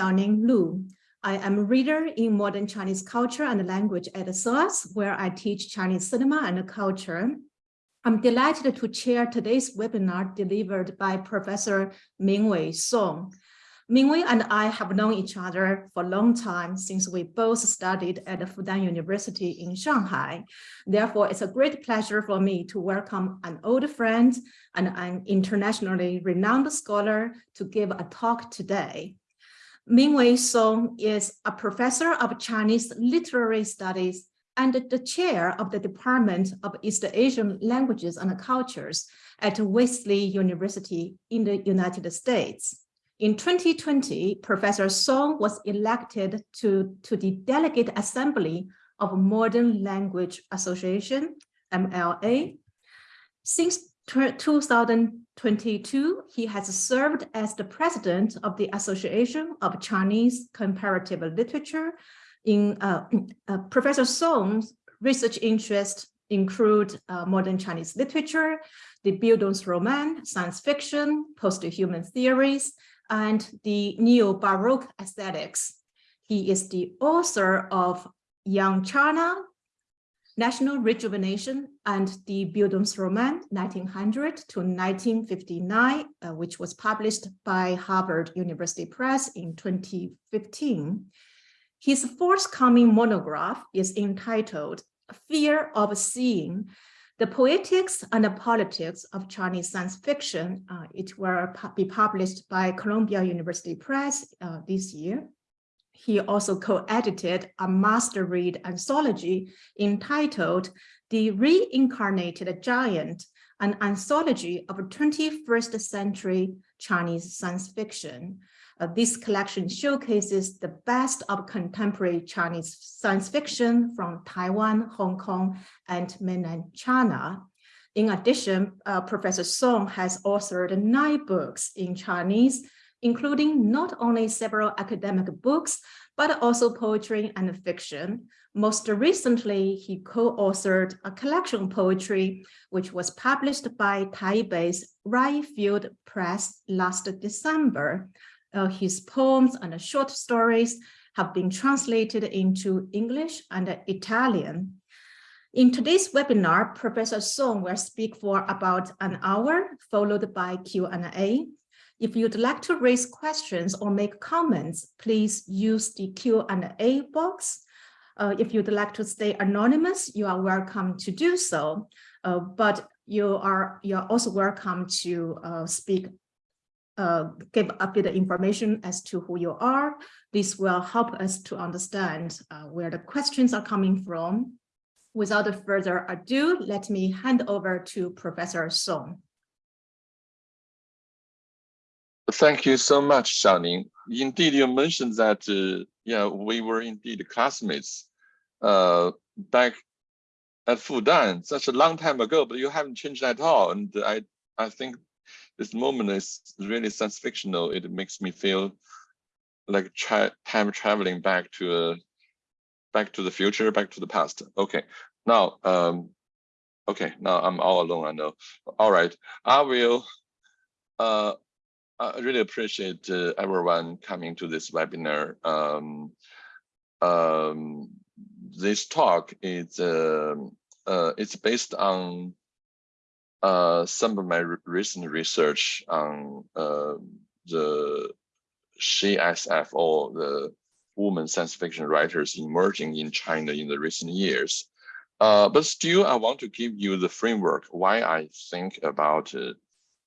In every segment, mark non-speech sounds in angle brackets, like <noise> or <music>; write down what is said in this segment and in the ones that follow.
Xiaoning Lu. I am a reader in modern Chinese culture and language at SOAS, where I teach Chinese cinema and culture. I'm delighted to chair today's webinar delivered by Professor Mingwei Song. Mingwei and I have known each other for a long time since we both studied at Fudan University in Shanghai. Therefore, it's a great pleasure for me to welcome an old friend and an internationally renowned scholar to give a talk today. Mingwei Song is a professor of Chinese literary studies and the chair of the Department of East Asian Languages and Cultures at Wellesley University in the United States. In 2020, Professor Song was elected to, to the Delegate Assembly of Modern Language Association, MLA. Since 2022, he has served as the president of the Association of Chinese Comparative Literature. In uh, <clears throat> uh, Professor Song's research interests include uh, modern Chinese literature, the Bildungsroman, science fiction, post-human theories, and the neo-Baroque aesthetics. He is the author of Young China, National Rejuvenation, and the Bildungsroman 1900 to 1959, uh, which was published by Harvard University Press in 2015. His forthcoming monograph is entitled Fear of Seeing, the Poetics and the Politics of Chinese Science Fiction, uh, it will be published by Columbia University Press uh, this year. He also co-edited a master read anthology entitled The Reincarnated Giant, an anthology of 21st century Chinese science fiction. Uh, this collection showcases the best of contemporary Chinese science fiction from Taiwan, Hong Kong, and mainland China. In addition, uh, Professor Song has authored nine books in Chinese, including not only several academic books, but also poetry and fiction. Most recently, he co-authored a collection of poetry, which was published by Taipei's Wright Field Press last December. Uh, his poems and short stories have been translated into English and Italian. In today's webinar, Professor Song will speak for about an hour, followed by Q&A. If you'd like to raise questions or make comments, please use the Q&A box. Uh, if you'd like to stay anonymous, you are welcome to do so. Uh, but you are you are also welcome to uh, speak uh, give a bit of information as to who you are. This will help us to understand uh, where the questions are coming from. Without further ado, let me hand over to Professor Song. Thank you so much, Xiaoning. Indeed, you mentioned that, uh, yeah, we were indeed classmates uh, back at Fudan such a long time ago, but you haven't changed at all. And I, I think this moment is really science fictional. It makes me feel like tra time traveling back to a back to the future, back to the past. Okay, now, um, okay, now I'm all alone. I know. All right, I will. Uh, I really appreciate uh, everyone coming to this webinar. Um, um, this talk is uh, uh, it's based on uh, some of my re recent research on uh, the SHE-SF or the women science fiction writers emerging in China in the recent years. Uh, but still, I want to give you the framework why I think about uh,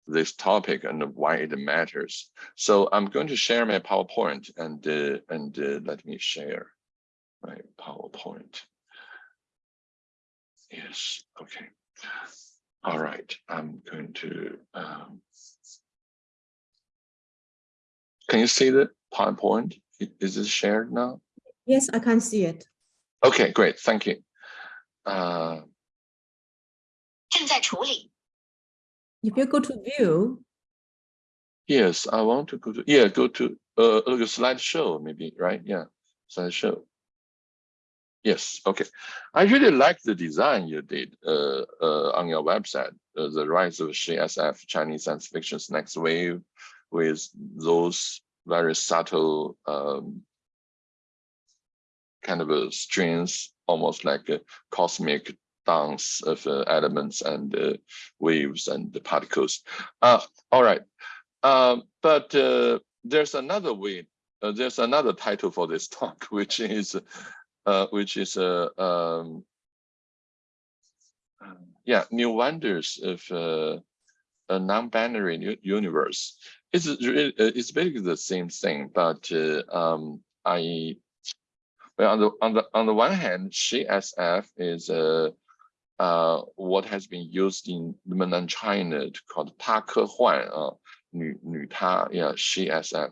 this topic and why it matters. So I'm going to share my PowerPoint and uh, and let me share my PowerPoint. Yes, okay. All right, I'm going to, um, can you see the PowerPoint? Is it shared now? Yes, I can see it. Okay, great, thank you. Uh, if you go to view. Yes, I want to go to, yeah, go to uh, look at slideshow maybe, right? Yeah, slideshow. Yes, okay. I really like the design you did uh, uh, on your website, uh, the rise of SHE-SF, Chinese science fiction's next wave, with those very subtle um, kind of a strings, almost like a cosmic dance of uh, elements and uh, waves and the particles. Uh, all right, um, but uh, there's another way. Uh, there's another title for this <laughs> talk, which is, uh, which is a um, yeah new wonders of uh, a non-binary universe. It's really, it's basically the same thing, but uh, um, I well on the on the on the one hand, SHE-SF is a uh, what has been used in mainland China called 她科幻, huan 女,女她, yeah, she SF.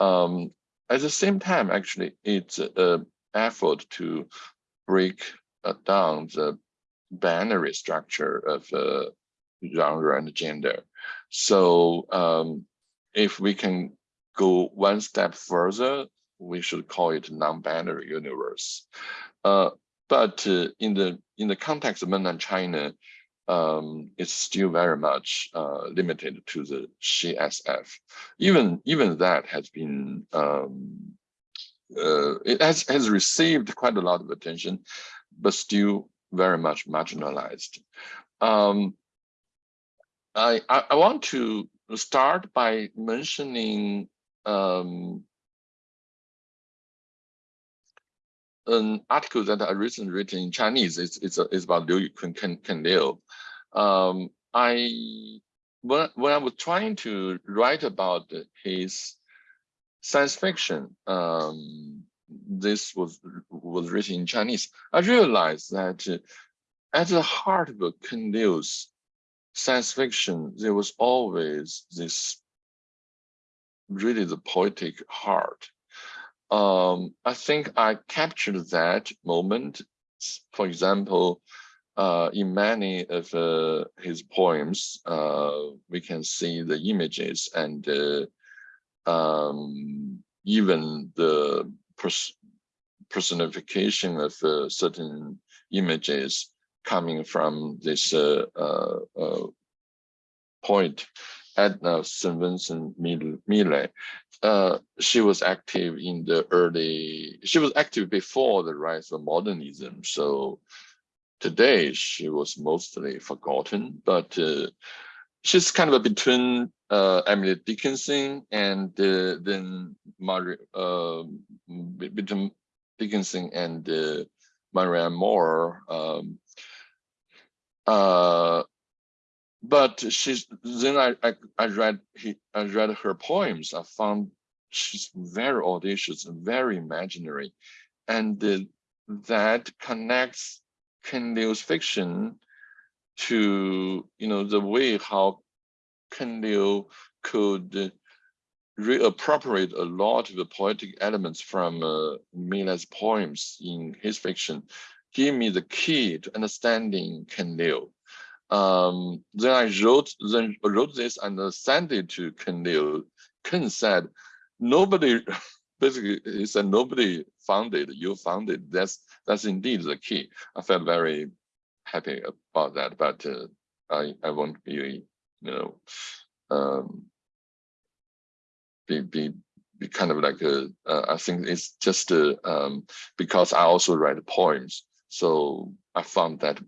um, At the same time, actually, it's uh, effort to break uh, down the binary structure of uh, genre and gender. So um, if we can go one step further, we should call it non-binary universe. Uh, but uh, in the in the context of mainland China, um, it's still very much uh, limited to the SHE-SF. Even even that has been um, uh, it has has received quite a lot of attention, but still very much marginalized. Um, I, I, I want to start by mentioning um, an article that I recently written in Chinese. It's it's, a, it's about Liu Yukun Ken, Ken Liu. Um, I when when I was trying to write about his science fiction, um, this was was written in Chinese. I realized that at the heart of Ken Liu's science fiction, there was always this really the poetic heart um, I think I captured that moment. For example, uh, in many of uh, his poems, uh, we can see the images and uh, um, even the pers personification of uh, certain images coming from this uh, point. Edna St. Vincent Millay uh, she was active in the early, she was active before the rise of modernism. So today she was mostly forgotten, but uh, she's kind of between uh, Emily Dickinson and uh, then Mary, um, between Dickinson and uh, Marianne Moore. Um, uh, but she's then I, I I read he I read her poems. I found she's very audacious and very imaginary, and the, that connects Ken Liu's fiction to you know the way how Ken Liu could reappropriate a lot of the poetic elements from uh, Millay's poems in his fiction, give me the key to understanding Ken Liu. Um, then I wrote then wrote this and sent it to Ken Liu. Ken said, nobody <laughs> basically he said nobody found it, you found it. That's that's indeed the key. I felt very happy about that, but uh, I I won't be you know um, be be be kind of like a, uh, I think it's just uh, um, because I also write poems, so I found that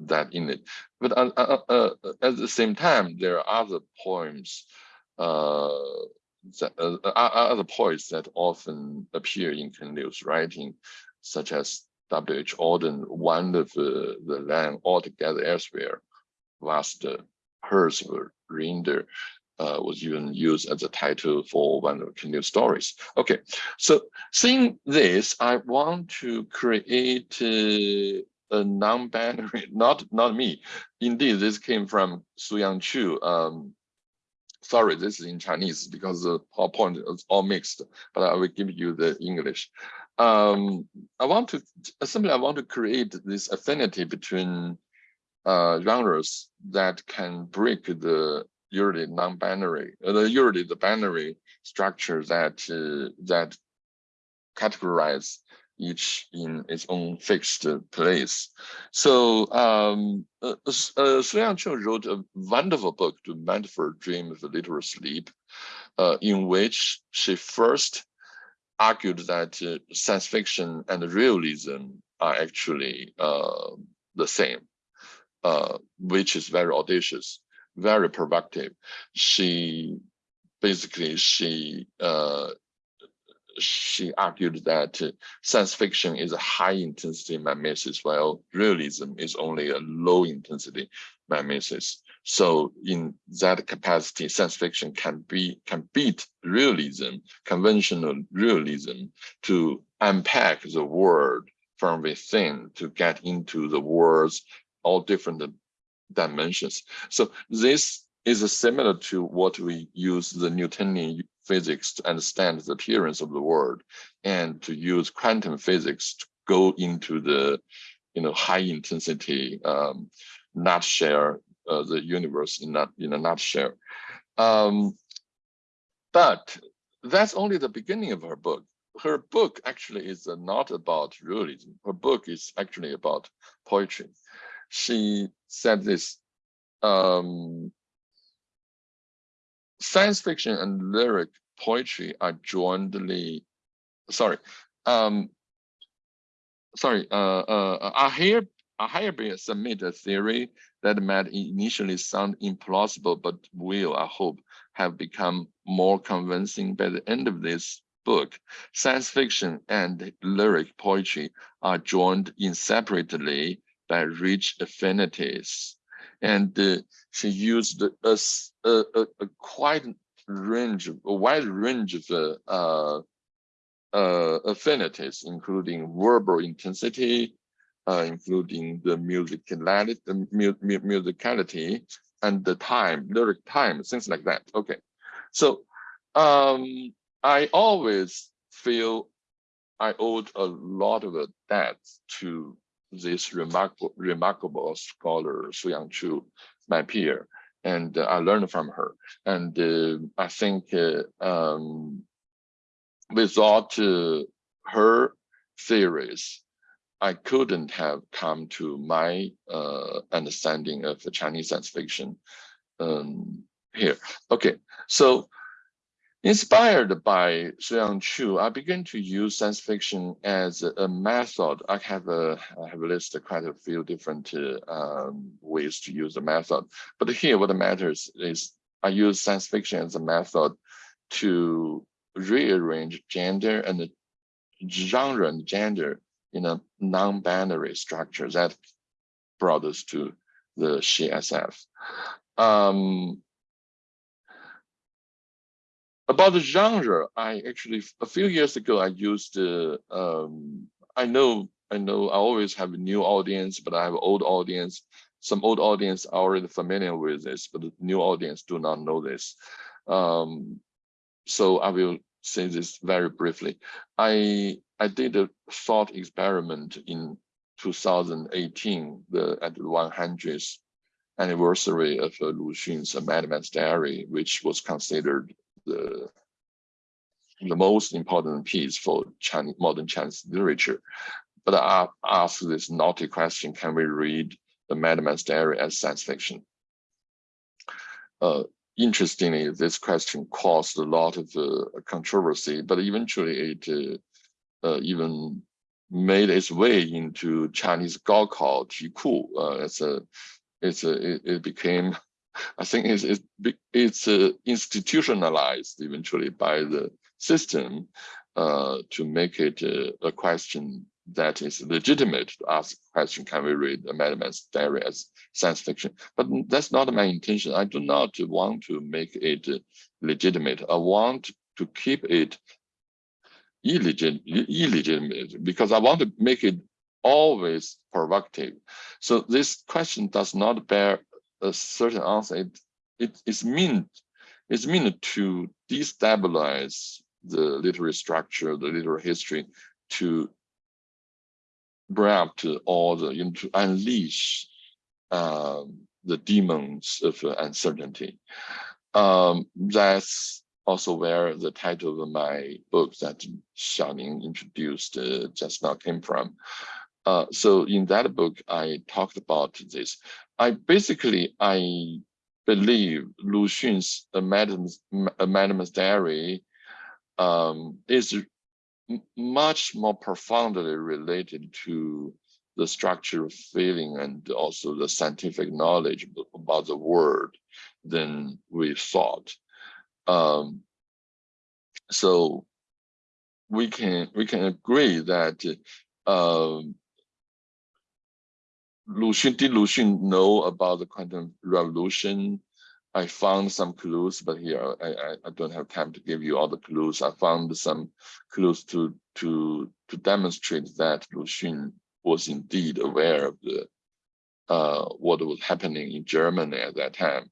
that in it. But uh, uh, uh, at the same time, there are other poems, uh, that, uh, uh, other poets that often appear in Ken Liu's writing, such as W.H. Auden, one of the, the land altogether elsewhere, vast herds of reindeer, uh, was even used as a title for one of Liu's stories. Okay, so seeing this, I want to create uh, a non-binary, <laughs> not not me. Indeed, this came from Seo-Young Chu. Um, sorry, this is in Chinese because the PowerPoint is all mixed, but I will give you the English. Um, I want to simply I want to create this affinity between uh, genres that can break the usually non-binary, uh, the usually the binary structure that uh, that categorize each in its own fixed place. So um, uh, uh, Young Chu wrote a wonderful book, Do Metaphors Dream of Literal Sleep. uh, in which she first argued that uh, science fiction and realism are actually uh, the same, uh, which is very audacious, very provocative. She basically she uh, she argued that science fiction is a high intensity mimesis, while realism is only a low intensity mimesis. So in that capacity, science fiction can be can beat realism, conventional realism, to unpack the world from within to get into the world's all different dimensions. So this is similar to what we use the Newtonian physics to understand the appearance of the world and to use quantum physics to go into the you know high intensity um, nutshell uh, the universe in that in a nutshell. Um, but that's only the beginning of her book. Her book actually is not about realism. Her book is actually about poetry. She said this um, science fiction and lyric poetry are jointly sorry um sorry uh uh i hear Have submit a theory that might initially sound implausible, but will, I hope, have become more convincing by the end of this book. Science fiction and lyric poetry are joined inseparably by rich affinities. And uh, she used a, a, a, quite range, a wide range of uh, uh, uh, affinities, including verbal intensity, including the musicality, the mu mu musicality and the time, lyric time, things like that. Okay, so um, I always feel I owed a lot of debt to this remarkable, remarkable scholar Seo-Young Chu, my peer, and uh, I learned from her. And uh, I think uh, um, without uh, her theories, I couldn't have come to my uh, understanding of the Chinese science fiction um, here. Okay, so Inspired by Young Chu, I began to use science fiction as a method. I have a I have listed quite a few different uh, um, ways to use the method, but here what matters is I use science fiction as a method to rearrange gender and genre and gender in a non-binary structure that brought us to the SHE-SF. Um, about the genre, I actually a few years ago I used. Uh, um, I know, I know, I always have a new audience, but I have old audience. Some old audience are already familiar with this, but the new audience do not know this. Um, so I will say this very briefly. I I did a thought experiment in 2018, the at the 100th anniversary of uh, Lu Xun's Madman's Diary, which was considered the the most important piece for Chinese modern Chinese literature. But I asked this naughty question: Can we read the Madman's Diary as science fiction? Uh, interestingly, this question caused a lot of uh, controversy, but eventually it uh, even made its way into Chinese Gaokao Jiku. Uh, it's a, it's a, it, it became I think it's it's, it's uh, institutionalized eventually by the system uh, to make it uh, a question that is legitimate to ask the question, can we read a Madman's Diary as science fiction? But that's not my intention. I do not want to make it legitimate. I want to keep it illegit illegitimate because I want to make it always provocative. So this question does not bear a certain answer, it, it is meant it's meant to destabilize the literary structure, the literary history, to bring up to all the, you know, to unleash um, the demons of uncertainty. Um, that's also where the title of my book that Xiaoning introduced uh, just now came from. Uh, so in that book, I talked about this. I basically, I believe Lu Xun's Madman's, Diary um, is much more profoundly related to the structure of feeling and also the scientific knowledge about the world than we thought. Um, so we can we can agree that um, Lu Xun, did Lu Xun know about the quantum revolution? I found some clues, but here I, I, I, don't have time to give you all the clues. I found some clues to to to demonstrate that Lu Xun was indeed aware of the uh, what was happening in Germany at that time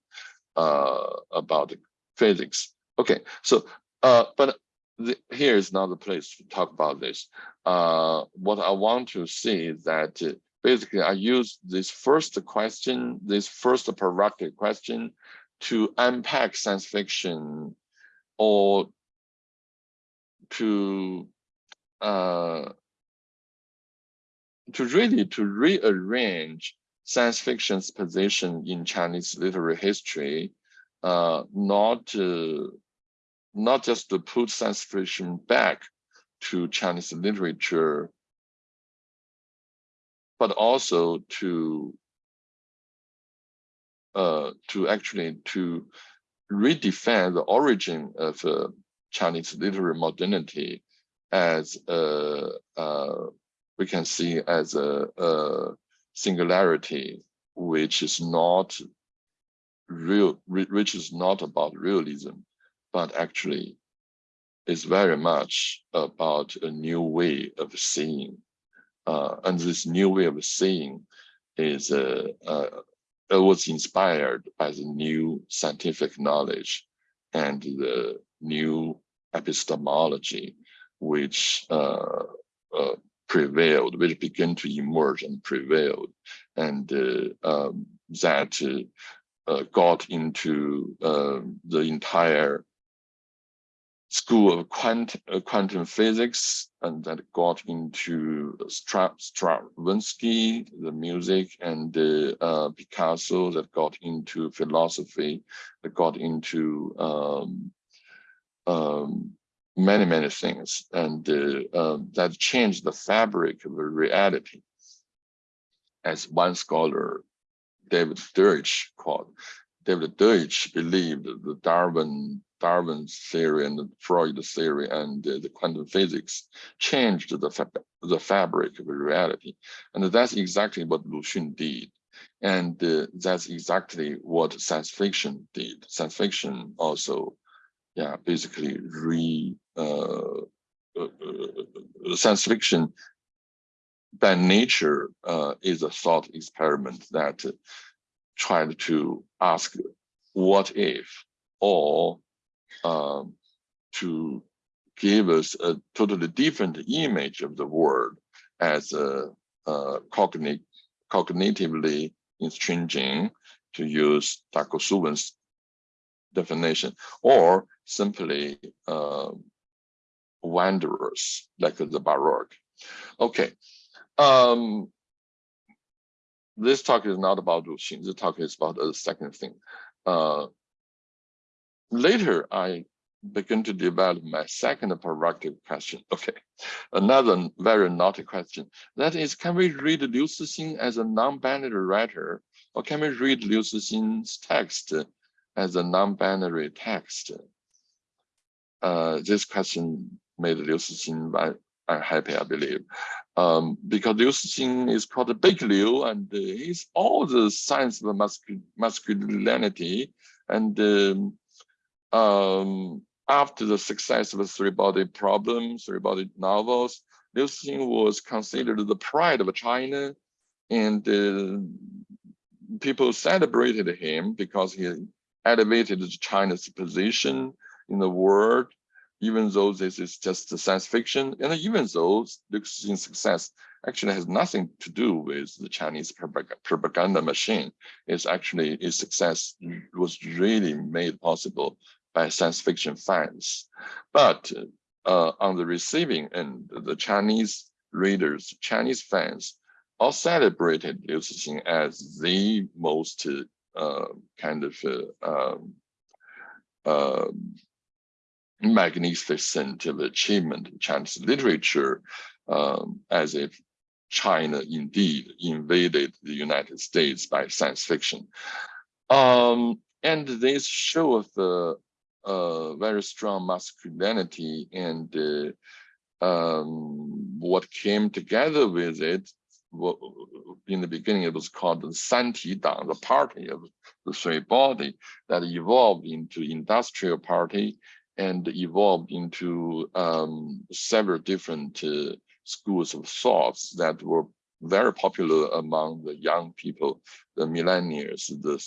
uh, about physics. Okay, so uh, but the, here is not the place to talk about this. Uh, what I want to see is that uh, basically I use this first question, this first provocative question to unpack science fiction or to uh, to really to rearrange science fiction's position in Chinese literary history, not to, not just to put science fiction back to Chinese literature, but also to uh, to actually to redefine the origin of uh, Chinese literary modernity as a, uh, we can see as a, a, singularity which is not real, which is not about realism, but actually is very much about a new way of seeing. Uh, and this new way of seeing is uh, uh, was inspired by the new scientific knowledge and the new epistemology which uh, uh, prevailed, which began to emerge and prevailed, and uh, um, that got into um, the entire school of quantum, uh, quantum physics and that got into Stravinsky, the music, and uh, Picasso that got into philosophy, that got into um, um, many, many things. And uh, uh, that changed the fabric of reality. As one scholar, David Deutsch called, David Deutsch believed the Darwin Darwin's theory and the Freud theory and uh, the quantum physics changed the, the fabric of reality. And that's exactly what Lu Xun did. And uh, that's exactly what science fiction did. Science fiction also, yeah, basically re, uh, uh, uh science fiction by nature uh, is a thought experiment that tried to ask what if or um, to give us a totally different image of the world as a, a cognit cognitively estranging, to use. Suvin's definition, or simply uh, wanderers like the Baroque. Okay. Um, this talk is not about Lu Xun. This talk is about a second thing. Uh, later I begin to develop my second provocative question. <laughs> Okay, another very naughty question. That is, can we read Liu Cixin as a non-binary writer, or can we read Liu Cixin's text as a non-binary text? Uh, this question made Liu Cixin unhappy, I believe, um, because Liu Cixin is called the Big Liu, and uh, he's all the science of masculinity, and um, um, after the success of the three-body problem, three-body novels, Liu Cixin was considered the pride of China, and uh, people celebrated him because he elevated China's position in the world, even though this is just science fiction, and even though Liu Cixin's success actually has nothing to do with the Chinese propaganda machine. It's actually its success was really made possible by science fiction fans. But uh, on the receiving end, the Chinese readers, Chinese fans, all celebrated Liu Cixin as the most uh, kind of uh, um, magnificent of achievement in Chinese literature, um, as if China indeed invaded the United States by science fiction. Um, and this shows the uh, very strong masculinity and uh, um, what came together with it in the beginning it was called the Santi Dang, the party of the three body that evolved into industrial party and evolved into um, several different uh, schools of thoughts that were very popular among the young people, the millennials, the,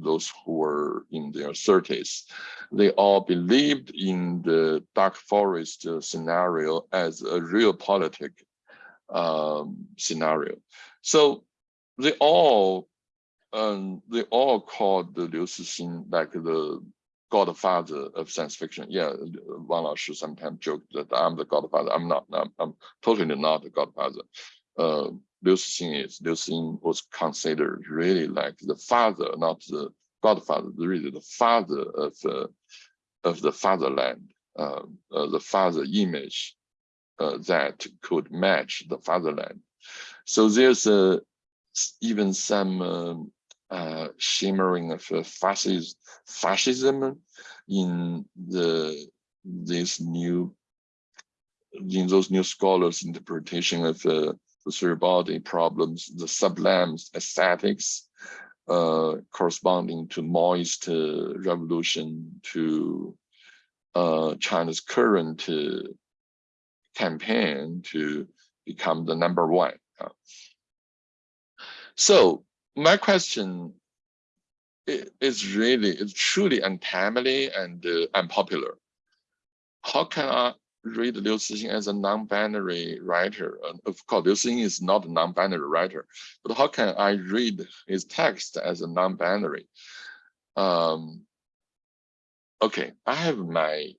those who were in their 30s. They all believed in the dark forest scenario as a real politic um, scenario. So they all um, they all called the Liu Cixin like the godfather of science fiction. Yeah, Wang Laoshi sometimes joked that I'm the godfather. I'm not. I'm, I'm totally not the godfather. Uh, Liu Cixin is. Liu Cixin was considered really like the father, not the godfather, really the father of uh, of the fatherland, uh, uh the father image uh, that could match the fatherland. So there's a, even some um, uh, shimmering of fascism, fascism in the this new in those new scholars interpretation of uh, the three body problems, the sublime aesthetics uh, corresponding to Maoist uh, revolution, to uh, China's current uh, campaign to become the number one. So my question is really, is truly untimely and uh, unpopular. How can I read Liu Cixin as a non-binary writer? Uh, of course, Liu Cixin is not a non-binary writer, but how can I read his text as a non-binary? Um, okay, I have my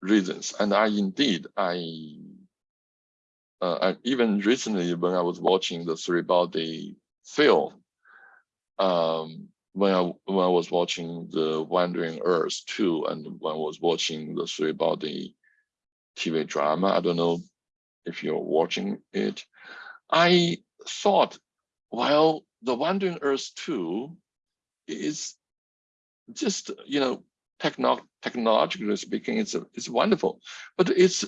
reasons. And I indeed, I, uh, even recently when I was watching the three body film, um, when I when I was watching the Wandering Earth 2 and when I was watching the three body TV drama, I don't know if you're watching it, I thought, well, the Wandering Earth 2 is just, you know, techno technologically speaking, it's, a, it's wonderful, but it's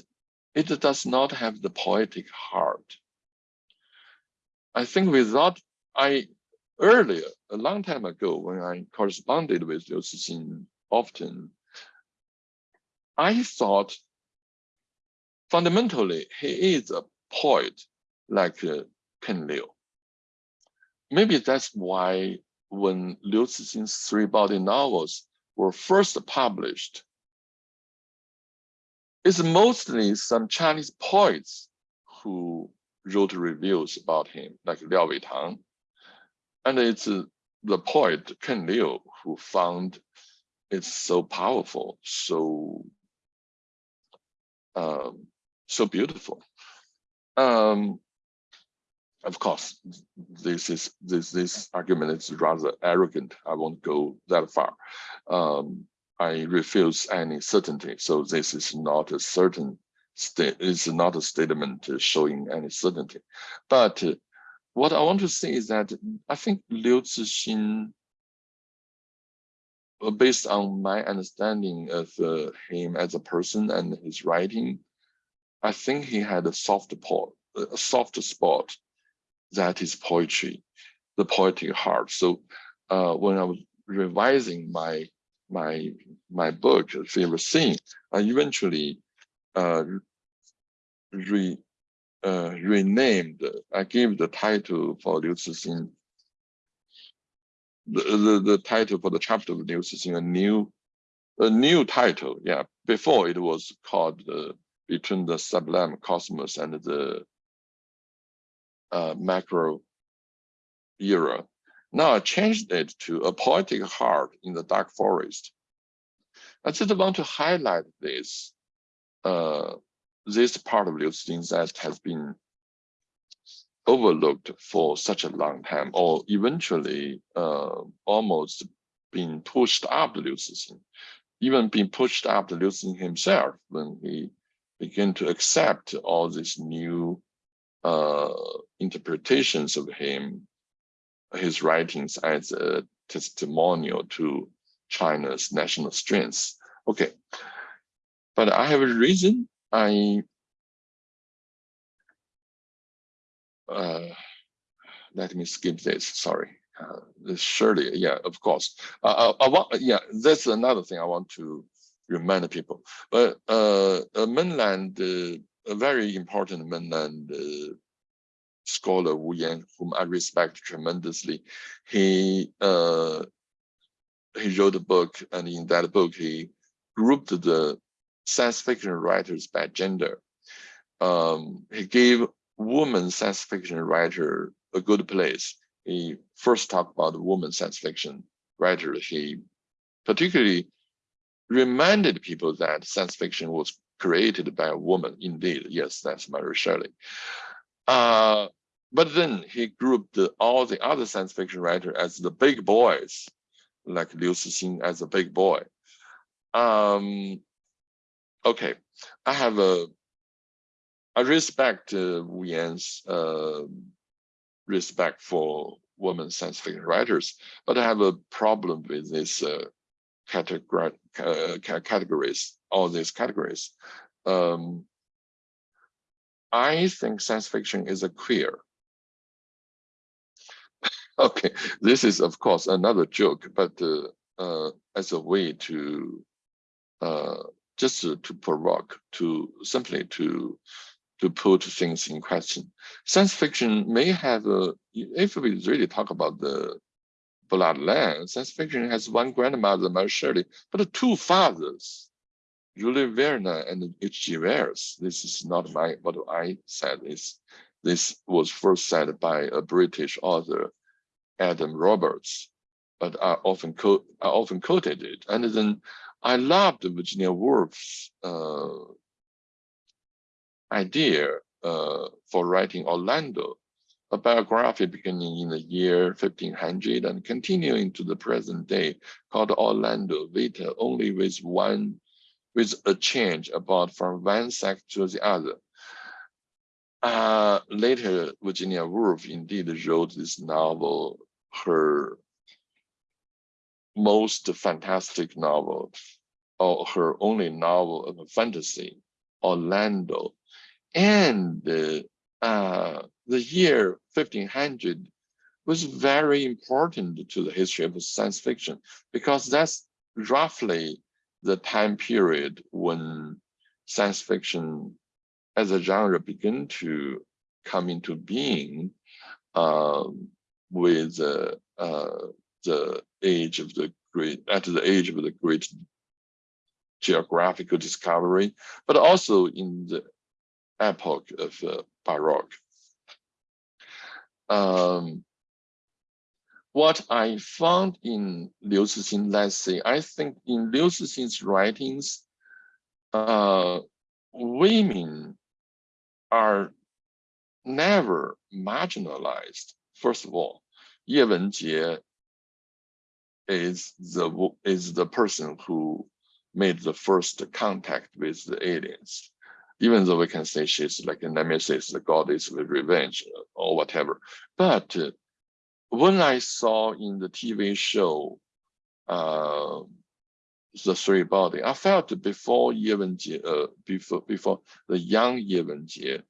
it does not have the poetic heart. I think without, I earlier, a long time ago, when I corresponded with Liu Cixin often, I thought fundamentally he is a poet like uh, Ken Liu. Maybe that's why when Liu Cixin's three body novels were first published it's mostly some Chinese poets who wrote reviews about him, like Liao Weitang. And it's uh, the poet Ken Liu who found it so powerful, so um, so beautiful. Um, of course, this is this this argument is rather arrogant. I won't go that far. Um, I refuse any certainty. So this is not a certain state. It's not a statement showing any certainty. But uh, what I want to say is that I think Liu Cixin, based on my understanding of uh, him as a person and his writing, I think he had a soft spot, a soft spot that is poetry, the poetic heart. So uh, when I was revising my my my book, Fear of Seeing, I eventually uh, re uh, renamed. I gave the title for Liu Cixin. The, the the title for the chapter of Liu Cixin, a new a new title. Yeah, before it was called uh, between the sublime cosmos and the uh, macro era. Now I changed it to a poetic heart in the dark forest. I just want to highlight this, uh, this part of Liu Cixin that has been overlooked for such a long time, or eventually uh, almost being pushed up the Liu Cixin, even being pushed up the Liu Cixin himself when he began to accept all these new uh, interpretations of him, his writings as a testimonial to China's national strengths. Okay, but I have a reason I uh, let me skip this. Sorry, uh, surely, yeah, of course. Uh, I, I want, yeah, that's another thing I want to remind people. But uh, a mainland, uh, a very important mainland uh, scholar Wu Yan, whom I respect tremendously, he uh, he wrote a book, and in that book he grouped the science fiction writers by gender. Um, he gave woman science fiction writer a good place. He first talked about woman science fiction writer. He particularly reminded people that science fiction was created by a woman. Indeed, yes, that's Mary Shelley. Uh, but then he grouped the, all the other science fiction writers as the big boys, like Liu Cixin as a big boy. Um, okay, I have a I respect uh, Wu Yan's uh, respect for women science fiction writers, but I have a problem with this uh, uh, categories, all these categories. Um, I think science fiction is a queer. <laughs> okay, this is of course another joke, but uh, uh, as a way to uh, just to, provoke, to simply to to put things in question. Science fiction may have a, if we really talk about the bloodline, science fiction has one grandmother, Mary Shelley, but two fathers, Jules Verne and H.G. Wells. This is not my what I said. This this was first said by a British author, Adam Roberts, but I often quote I often quoted it. And then I loved Virginia Woolf's uh, idea uh, for writing Orlando, a biography beginning in the year 1500 and continuing to the present day called Orlando Vita, only with one, with a change about from one sex to the other. Uh, later, Virginia Woolf indeed wrote this novel, her most fantastic novel, or her only novel of fantasy, Orlando, and uh, the year 1500 was very important to the history of science fiction because that's roughly the time period when science fiction as a genre began to come into being um, with uh, uh, the age of the great, at the age of the great geographical discovery, but also in the epoch of uh, Baroque. Um, what I found in Liu Cixin, let's say, I think in Liu Cixin's writings, uh, women are never marginalized. First of all, Ye Wenjie is the is the person who made the first contact with the aliens even though we can say she's like a nemesis, the goddess with revenge or whatever. But uh, when I saw in the TV show, uh, the three body, I felt before Ye Wenjie, uh, before before the young Ye Wenjie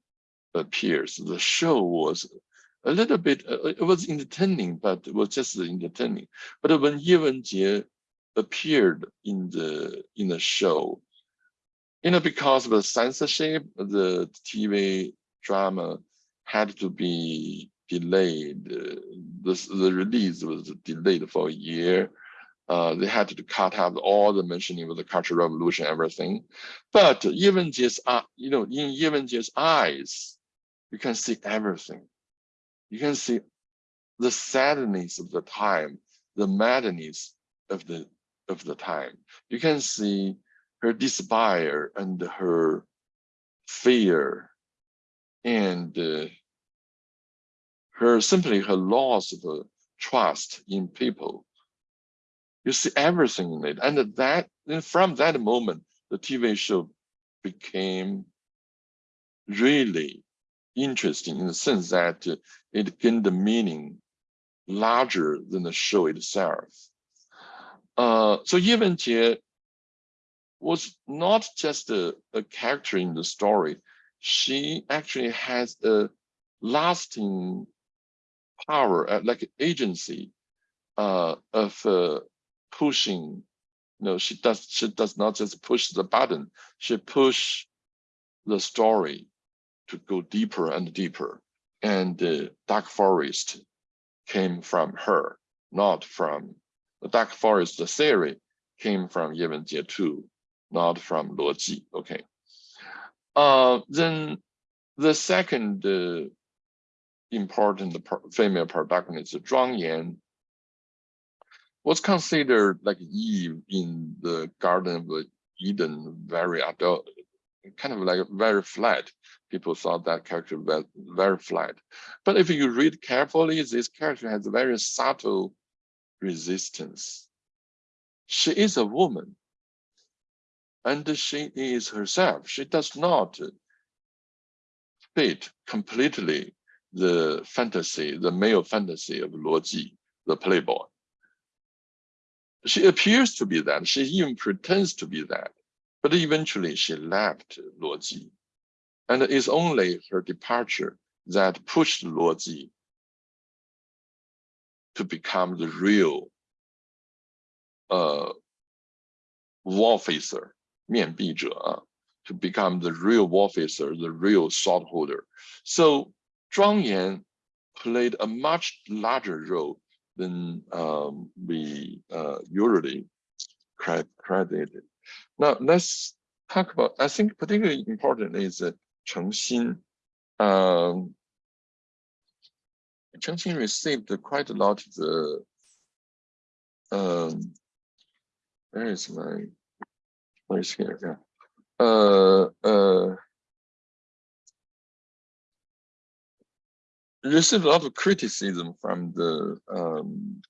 appears, the show was a little bit, uh, it was entertaining, but it was just entertaining. But when Ye Wenjie appeared in the in the show, you know, because of the censorship, the TV drama had to be delayed. The, the release was delayed for a year. Uh, they had to cut out all the mentioning of the Cultural Revolution, everything. But even just, uh, you know, in even just eyes, you can see everything. You can see the sadness of the time, the madness of the of the time. You can see her despair and her fear and uh, her simply her loss of uh, trust in people. You see everything in it. And that and from that moment, the TV show became really interesting in the sense that it gained a meaning larger than the show itself. Uh, so Ye Jie was not just a, a character in the story. She actually has a lasting power, uh, like agency uh, of uh, pushing. You know, she does she does not just push the button. She push the story to go deeper and deeper. And the Dark Forest came from her, not from the Dark Forest the theory came from Ye Wenjie too, not from Luo Ji. Okay. Uh, then the second uh, important female protagonist, Zhuang Yan, was considered like Eve in the Garden of Eden, very adult, kind of like very flat. People thought that character very flat. But if you read carefully, this character has a very subtle resistance. She is a woman and she is herself. She does not fit completely the fantasy, the male fantasy of Luo Ji, the playboy. She appears to be that. She even pretends to be that. But eventually she left Luo and it is only her departure that pushed Luo Ji to become the real uh, war officer, 面壁者, uh, to become the real war officer, the real sword holder. So Zhuang Yan played a much larger role than um, we uh, usually credited. Now let's talk about, I think particularly important is that Cheng Xin. Um, Cheng Xin received quite a lot of the, um, where is my, where is here, yeah. Uh, uh, received a lot of criticism from the um,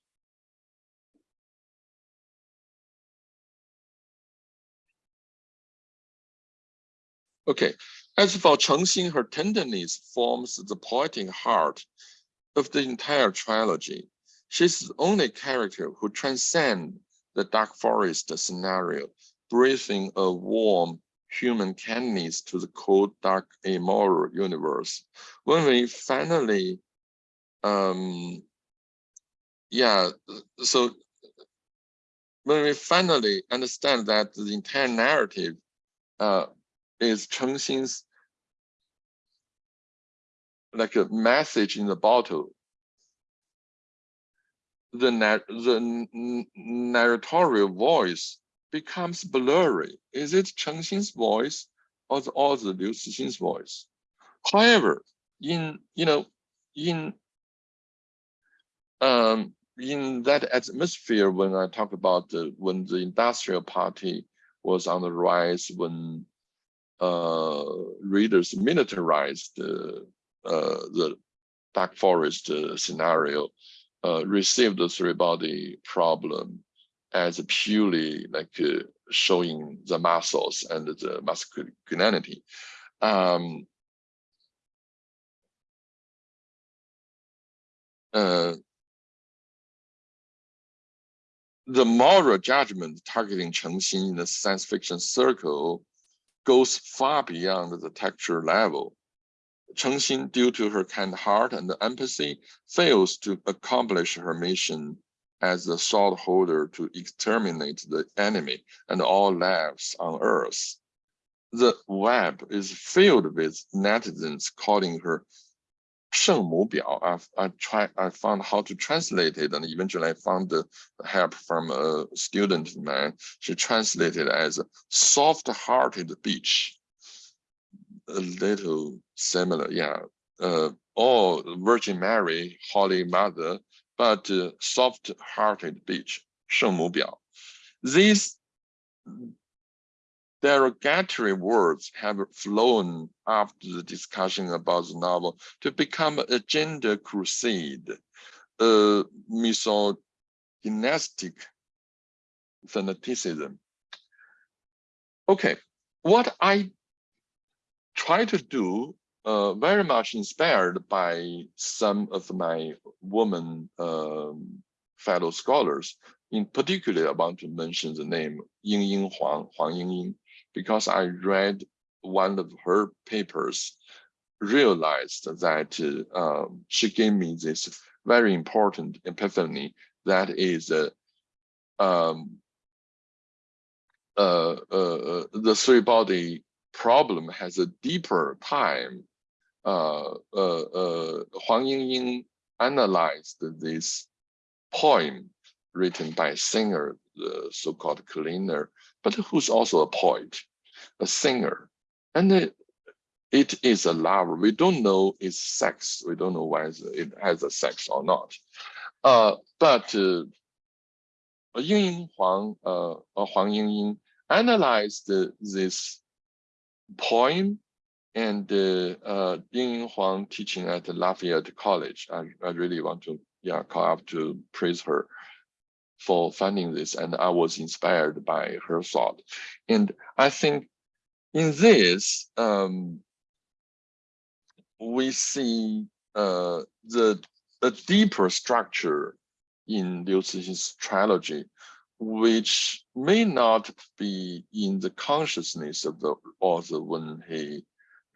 Okay, as for Cheng Xin, her tenderness forms the poetic heart of the entire trilogy. She's the only character who transcends the dark forest scenario, breathing a warm human kindness to the cold, dark, immoral universe. When we finally, um, yeah, so when we finally understand that the entire narrative uh, is Cheng Xin's like a message in the bottle. The, the narratorial voice becomes blurry. Is it Cheng Xin's voice or the, or the Liu Cixin's voice? However, in you know, in um, in that atmosphere, when I talk about the when the industrial party was on the rise, when uh, readers militarized uh, the dark forest uh, scenario, uh, received the three body problem as purely like uh, showing the muscles and the masculinity. Um, uh, the moral judgment targeting Cheng Xin in the science fiction circle goes far beyond the texture level. Cheng Xin, due to her kind heart and empathy, fails to accomplish her mission as the sword holder to exterminate the enemy and all lives on earth. The web is filled with netizens calling her Sheng Mu Biao. I, I, try, I found how to translate it and eventually I found the help from a student man. She translated as soft-hearted beach A little similar, yeah. Uh, all Virgin Mary, Holy Mother, but uh, soft-hearted bitch, 圣母婊. This derogatory words have flown after the discussion about the novel to become a gender crusade, a misogynistic fanaticism. Okay, what I try to do, uh, very much inspired by some of my woman um, fellow scholars, in particular, I want to mention the name Ying Ying Huang, Huang Ying Ying, because I read one of her papers, realized that uh, she gave me this very important epiphany that is uh, um, uh, uh, uh the three body problem has a deeper time. Uh, uh, uh, Huang Yingying analyzed this poem written by a singer, the so-called cleaner, but who's also a poet, a singer. And it, it is a lover. We don't know its sex. We don't know whether it has a sex or not. Uh, but uh, Ying Huang, uh, Huang Yingying analyzed this poem and uh, uh, Ying Huang teaching at Lafayette College. I, I really want to yeah call up to praise her for finding this and I was inspired by her thought. And I think in this, um, we see uh, the, the deeper structure in Liu Cixin's trilogy, which may not be in the consciousness of the author when he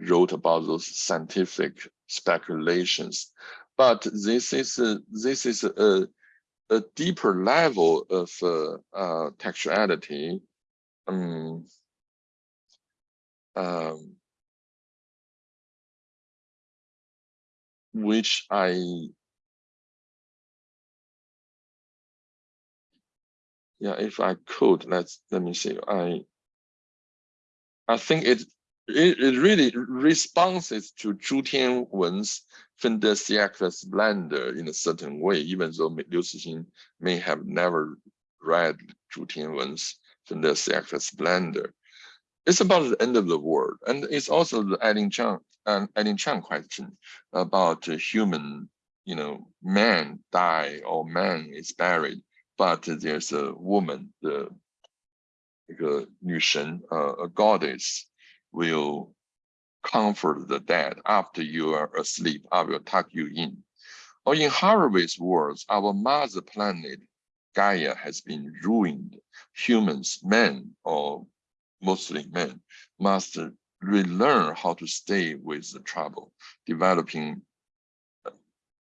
wrote about those scientific speculations. But this is a, this is a, a deeper level of uh, uh, textuality. Um, um, which I yeah, if I could, let's let me see. I I think it it, it really responds to Zhu Tianwen's Fin-de-siècle splendor in a certain way, even though Liu Cixin may have never read Zhu Tianwen's Fin-de-siècle splendor. It's about the end of the world, and it's also the Eileen Chang, uh, Eileen Chang question about human, you know, man die or man is buried but there's a woman, the 一个女神, uh, a goddess will comfort the dead after you are asleep. I will tuck you in. Or in Haraway's words, our mother planet, Gaia, has been ruined. Humans, men, or mostly men, must relearn how to stay with the trouble, developing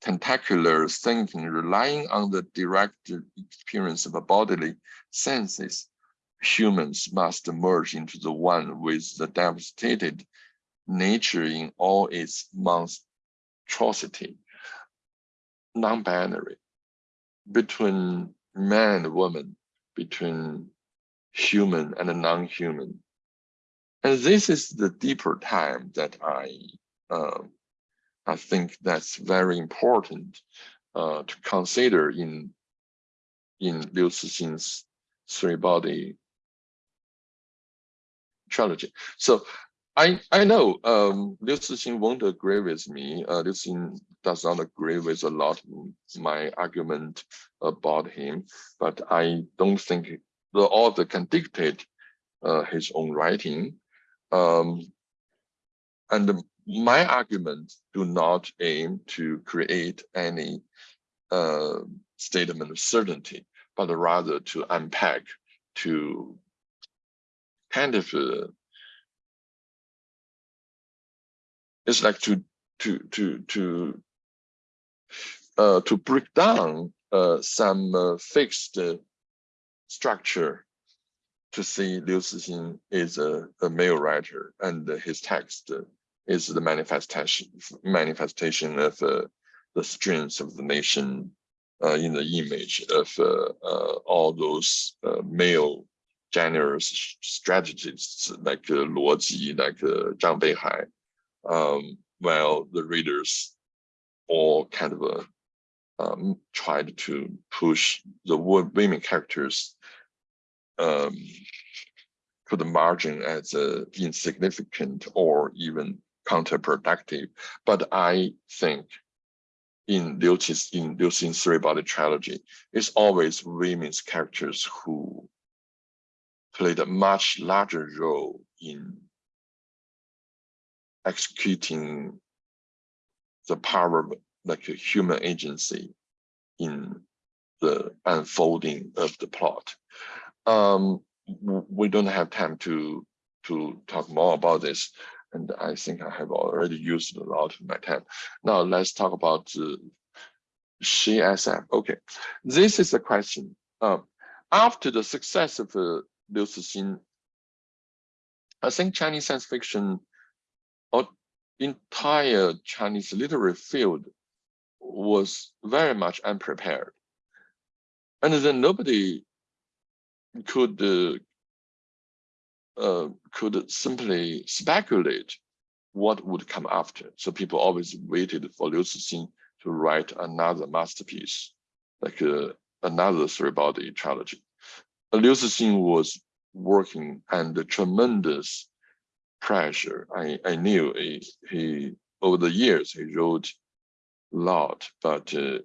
tentacular thinking relying on the direct experience of bodily senses, humans must merge into the one with the devastated nature in all its monstrosity, non-binary, between man and woman, between human and non-human. And this is the deeper time that I uh, I think that's very important uh, to consider in in Liu Cixin's three body trilogy. So I I know um, Liu Cixin won't agree with me. Uh, Liu Cixin does not agree with a lot my argument about him, but I don't think the author can dictate uh, his own writing. Um, and my arguments do not aim to create any uh, statement of certainty, but rather to unpack, to kind of, uh, it's like to to to to uh, to break down uh, some uh, fixed uh, structure to see Liu Cixin is a, a male writer and his text is the manifestation manifestation of uh, the strength of the nation uh, in the image of uh, uh all those uh, male generous strategists like uh, Luo Ji, like Zhang Beihai, um, while the readers all kind of um, tried to push the women characters um, the margin as uh, insignificant or even counterproductive. But I think in Liu in Liu three body trilogy, it's always women's characters who played a much larger role in executing the power of like a human agency in the unfolding of the plot. Um, we don't have time to to talk more about this, and I think I have already used a lot of my time. Now let's talk about uh, SHE-SF. Okay, this is the question. Um, after the success of uh, Liu Cixin, I think Chinese science fiction or entire Chinese literary field was very much unprepared. And then nobody could uh, uh, could simply speculate what would come after. So people always waited for Liu Cixin to write another masterpiece, like uh, another three-body trilogy. Liu Cixin was working under tremendous pressure. I, I knew he, he, over the years, he wrote a lot, but uh,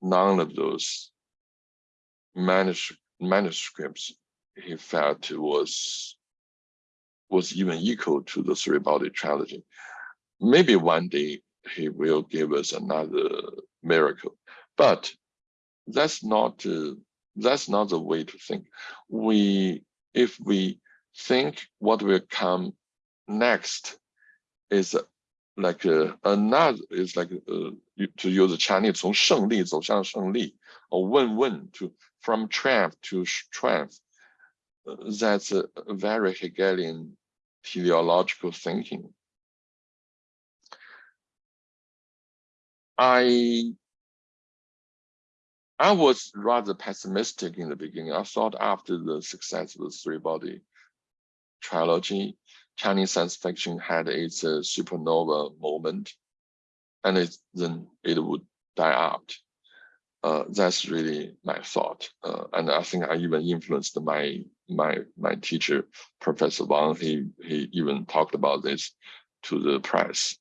none of those manus manuscripts he felt was was even equal to the three-body trilogy. Maybe one day he will give us another miracle, but that's not uh, that's not the way to think. We if we think what will come next is like uh, another is like uh, to use Chinese 从胜利走向胜利 or win-win to from triumph to triumph. Uh, that's a very Hegelian teleological thinking. I I was rather pessimistic in the beginning. I thought after the success of the three body trilogy, Chinese science fiction had its uh, supernova moment, and it, then it would die out. Uh, that's really my thought, uh, and I think I even influenced my my my teacher, Professor Wang. He he even talked about this to the press.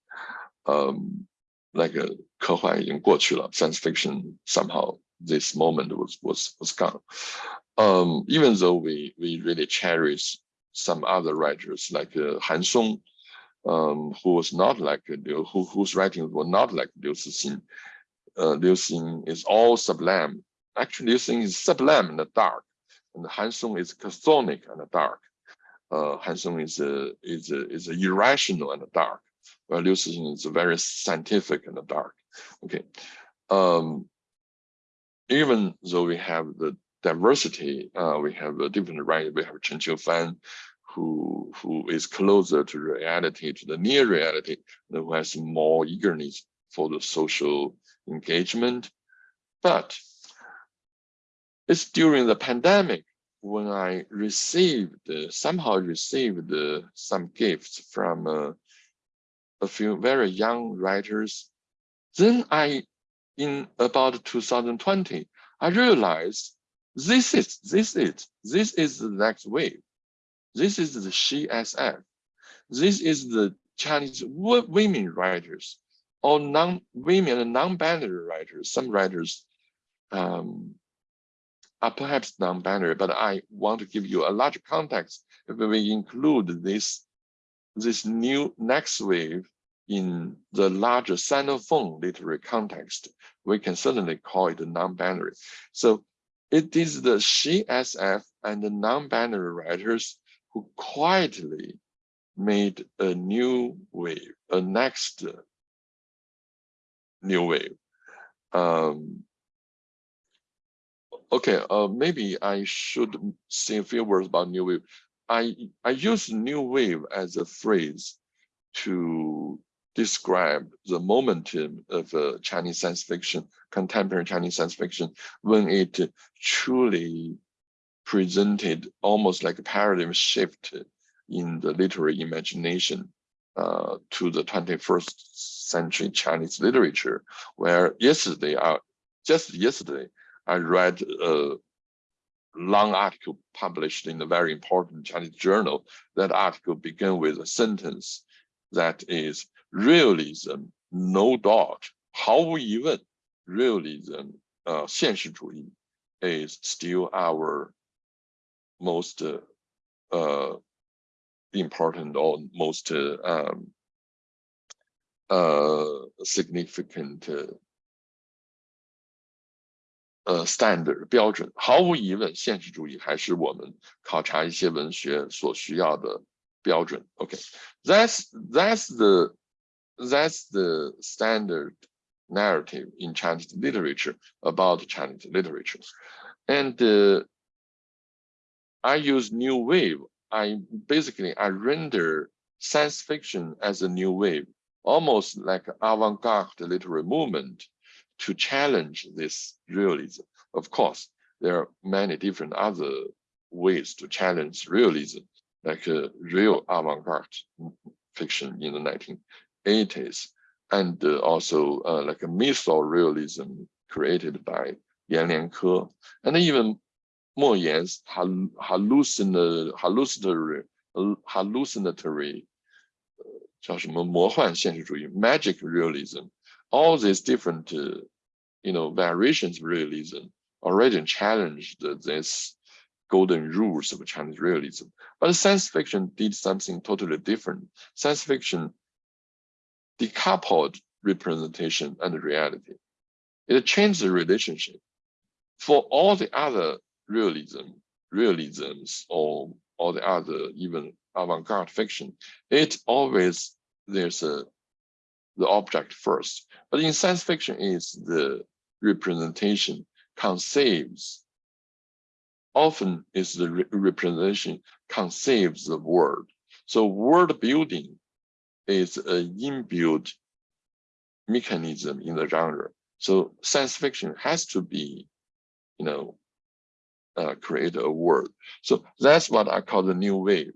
Um, like a 科幻已经过去了，science fiction somehow this moment was was was gone. Um, even though we we really cherish some other writers like uh, Han Song, um, who was not like Liu, who whose writings were not like Liu Cixin. Uh, Liu Xing is all sublime. Actually, Liu Xing is sublime in the dark, and Han Song is chthonic and dark. Uh, Han Song is a, is a, is a irrational and dark, Liu Cixin is very scientific and dark. Okay, um, even though we have the diversity, uh, we have a different right. We have Chen Qiufan, who who is closer to reality, to the near reality, who has more eagerness for the social engagement. But it's during the pandemic when I received somehow received some gifts from uh, a few very young writers. Then I in about 2020, I realized this is this is this is the next wave. This is the SHE-SF. This is the Chinese women writers or non women and non-binary writers. Some writers um, are perhaps non-binary, but I want to give you a larger context. If we include this this new next wave in the larger Sinophone literary context, we can certainly call it non-binary. So it is the SHE-SF and the non-binary writers who quietly made a new wave, a next new wave. Um, okay, uh, maybe I should say a few words about new wave. I, I use new wave as a phrase to describe the momentum of uh, Chinese science fiction, contemporary Chinese science fiction, when it truly presented almost like a paradigm shift in the literary imagination uh, to the 21st century Chinese literature, where yesterday, uh, just yesterday, I read a, long article published in a very important Chinese journal. That article began with a sentence that is realism, no doubt, 毫无疑问, realism, uh, 现实主义 is still our most uh, uh, important or most uh, um, uh, significant uh, 呃，standard 标准，毫无疑问，现实主义还是我们考察一些文学所需要的标准。OK，that's that's the that's the standard narrative in Chinese literature about Chinese literature, and uh, I use new wave. I basically I render science fiction as a new wave, almost like avant-garde literary movement to challenge this realism. Of course, there are many different other ways to challenge realism, like uh, real avant-garde fiction in the 1980s, and uh, also uh, like a mytho realism created by Yan Lianke, and even Mo Yan's hallucinatory, hallucinatory, hallucinatory 叫什么魔幻现实主义 magic realism all these different, uh, you know, variations of realism already challenged this golden rules of Chinese realism. But science fiction did something totally different. Science fiction decoupled representation and reality. It changed the relationship. For all the other realism, realisms, or all the other even avant-garde fiction, it always there's a the object first. But in science fiction is the representation conceives. Often is the re representation conceives the world. So world building is an inbuilt mechanism in the genre. So science fiction has to be, you know, uh, create a world. So that's what I call the new wave.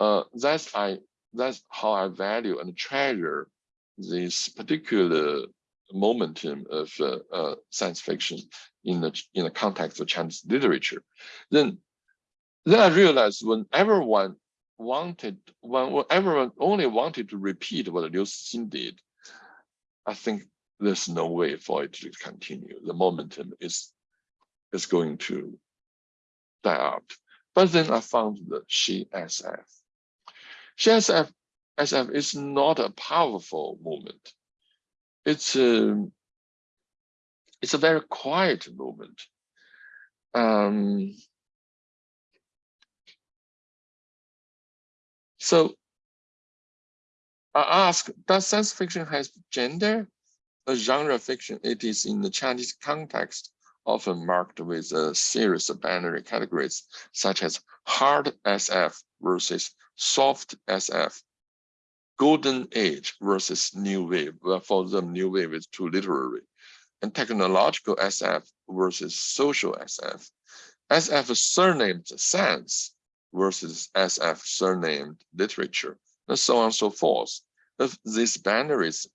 Uh, that's I that's how I value and treasure this particular momentum of uh, uh, science fiction in the in the context of Chinese literature, then then I realized when everyone wanted when everyone only wanted to repeat what Liu Cixin did, I think there's no way for it to continue. The momentum is is going to die out. But then I found the She SF. She SF SF is not a powerful movement. It's a, it's a very quiet movement. Um, so I ask, does science fiction has gender? A genre of fiction, it is in the Chinese context, often marked with a series of binary categories, such as hard SF versus soft SF golden age versus new wave. Well, for them, new wave is too literary. And technological SF versus social SF. SF surnamed science versus SF surnamed literature, and so on and so forth. Of these binaries,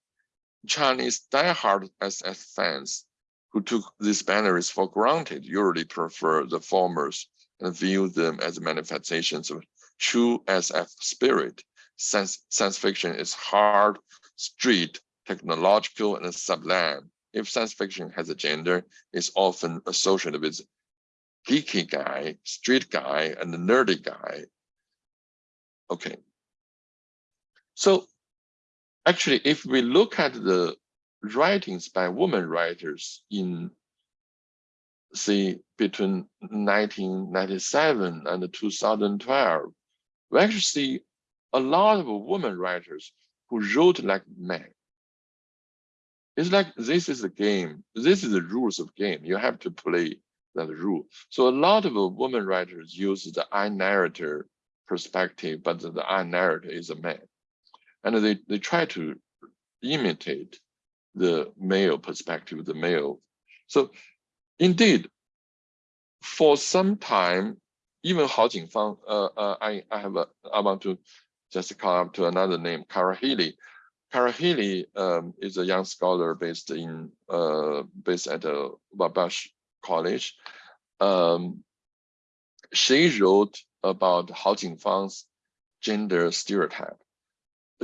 Chinese diehard SF fans who took these binaries for granted usually prefer the formers and view them as manifestations of true SF spirit science, science fiction is hard, street, technological, and sublime. If science fiction has a gender, it's often associated with geeky guy, street guy, and the nerdy guy. Okay. So actually, if we look at the writings by women writers in say between 1997 and 2012, we actually see a lot of women writers who wrote like men. It's like this is a game. This is the rules of game. You have to play that rule. So a lot of women writers use the I narrator perspective, but the, the I narrator is a man. And they, they try to imitate the male perspective, the male. So indeed, for some time, even Hao Jingfang, uh, uh, I, I have a, I want to just come up to another name, Cara Healey. Karahili um, is a young scholar based in uh, based at uh, Wabash College. Um, she wrote about Hao Jingfang's gender stereotype.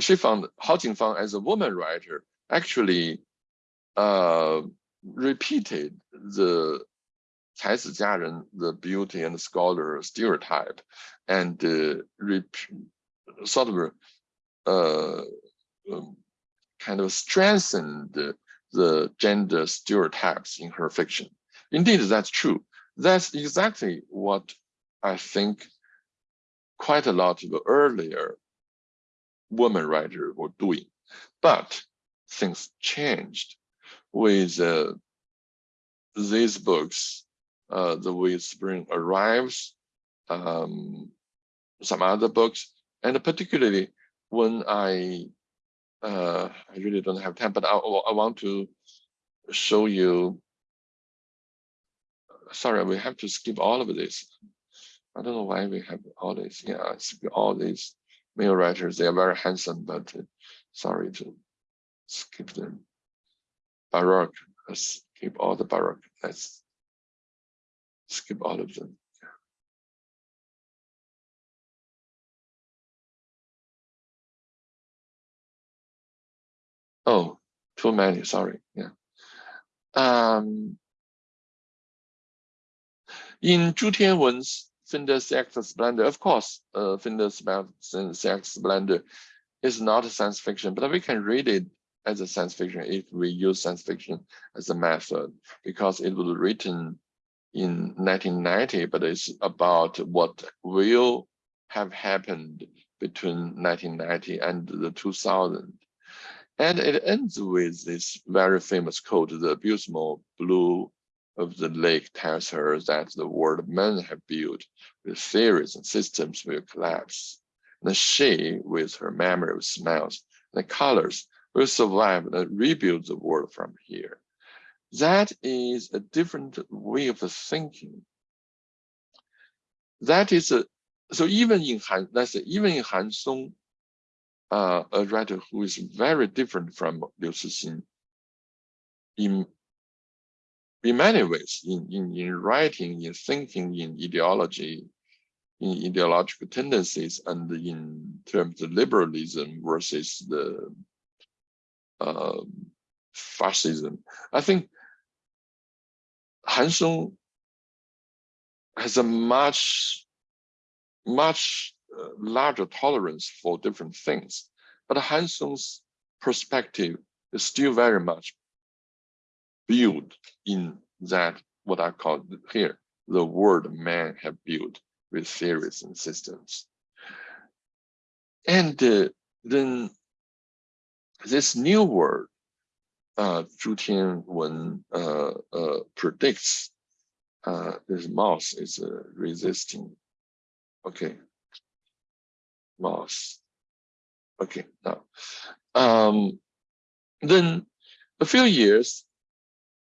She found Hao Jingfang as a woman writer actually uh, repeated the Cai Zijiaren, the beauty and scholar stereotype, and uh, sort of uh, um, kind of strengthened the, gender stereotypes in her fiction. Indeed, that's true. That's exactly what I think quite a lot of the earlier women writers were doing. But things changed with uh, these books, uh, The Way Spring Arrives, um, some other books, and particularly when I, uh, I really don't have time, but I, I want to show you, sorry, we have to skip all of this. I don't know why we have all this, yeah, all these male writers, they are very handsome, but uh, sorry to skip them. Baroque, let's skip all the Baroque, let's skip all of them. Oh, too many, sorry, yeah. Um, in Zhu Tianwen's Fin-de-siècle Splendor, of course, uh, Fin-de-siècle Splendor is not a science fiction, but we can read it as a science fiction if we use science fiction as a method, because it was written in 1990, but it's about what will have happened between 1990 and the 2000. And it ends with this very famous quote, the abysmal blue of the lake tells her that the world men have built with theories and systems will collapse. And she, with her memory of smells and colors, will survive and rebuild the world from here. That is a different way of thinking. That is a so even in Han, let's say even in Han Song, uh, a writer who is very different from Liu Cixin, in in many ways, in, in, in writing, in thinking, in ideology, in ideological tendencies, and in terms of liberalism versus the uh, fascism. I think Han Song has a much, much larger tolerance for different things, but Han Song's perspective is still very much built in that what I call here the world man have built with theories and systems. And uh, then this new world, uh, Zhu Tianwen uh, uh, predicts uh, this mouse is uh, resisting. Okay, mouse. Okay, now, um, then a few years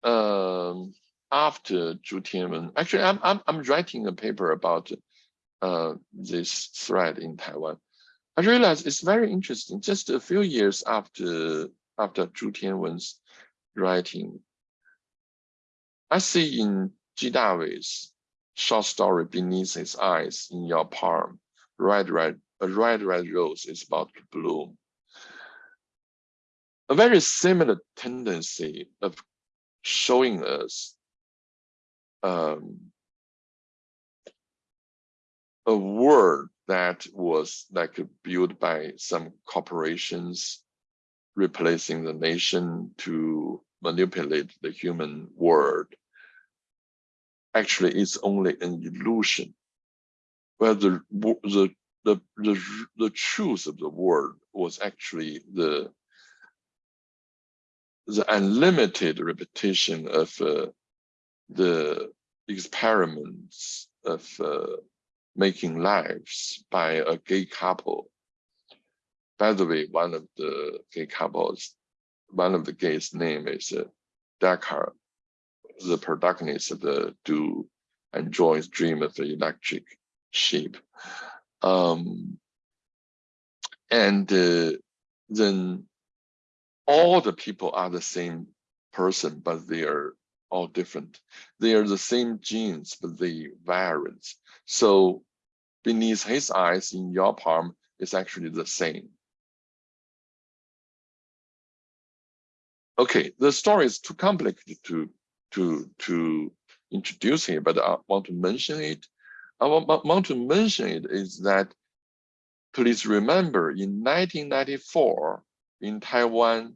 um, after Zhu Tianwen, actually, I'm, I'm, I'm writing a paper about uh, this thread in Taiwan. I realized it's very interesting. Just a few years after after Zhu Tianwen's writing, I see in Ji Dawei's short story Beneath His Eyes in Your Palm, Red Red, a red red rose is about to bloom. A very similar tendency of showing us um, a world that was like built by some corporations replacing the nation to manipulate the human world actually it's only an illusion where the the the the, the truth of the world was actually the the unlimited repetition of uh, the experiments of uh, making lives by a gay couple. By the way, one of the gay couples, one of the gays' name is uh, Deckard, the protagonist of the Do Androids Dream of the Electric Sheep. Um, and uh, then all the people are the same person, but they are all different. They are the same genes, but they variant. So beneath his eyes in your palm is actually the same. Okay, the story is too complicated to to to introduce here, but I want to mention it. I want, to mention it is that please remember in 1994 in Taiwan,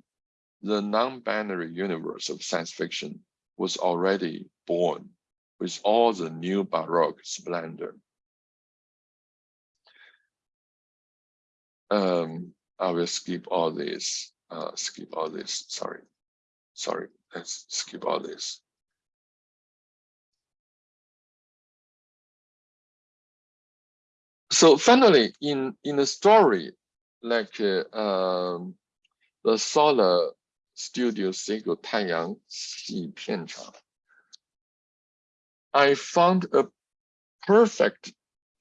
the non-binary universe of science fiction was already born with all the new Baroque splendor. Um, I will skip all this, uh, skip all this, sorry, sorry, let's skip all this. So finally, in, in the story, like uh, um, the Solar Studio Sego 太阳系片场 I found a perfect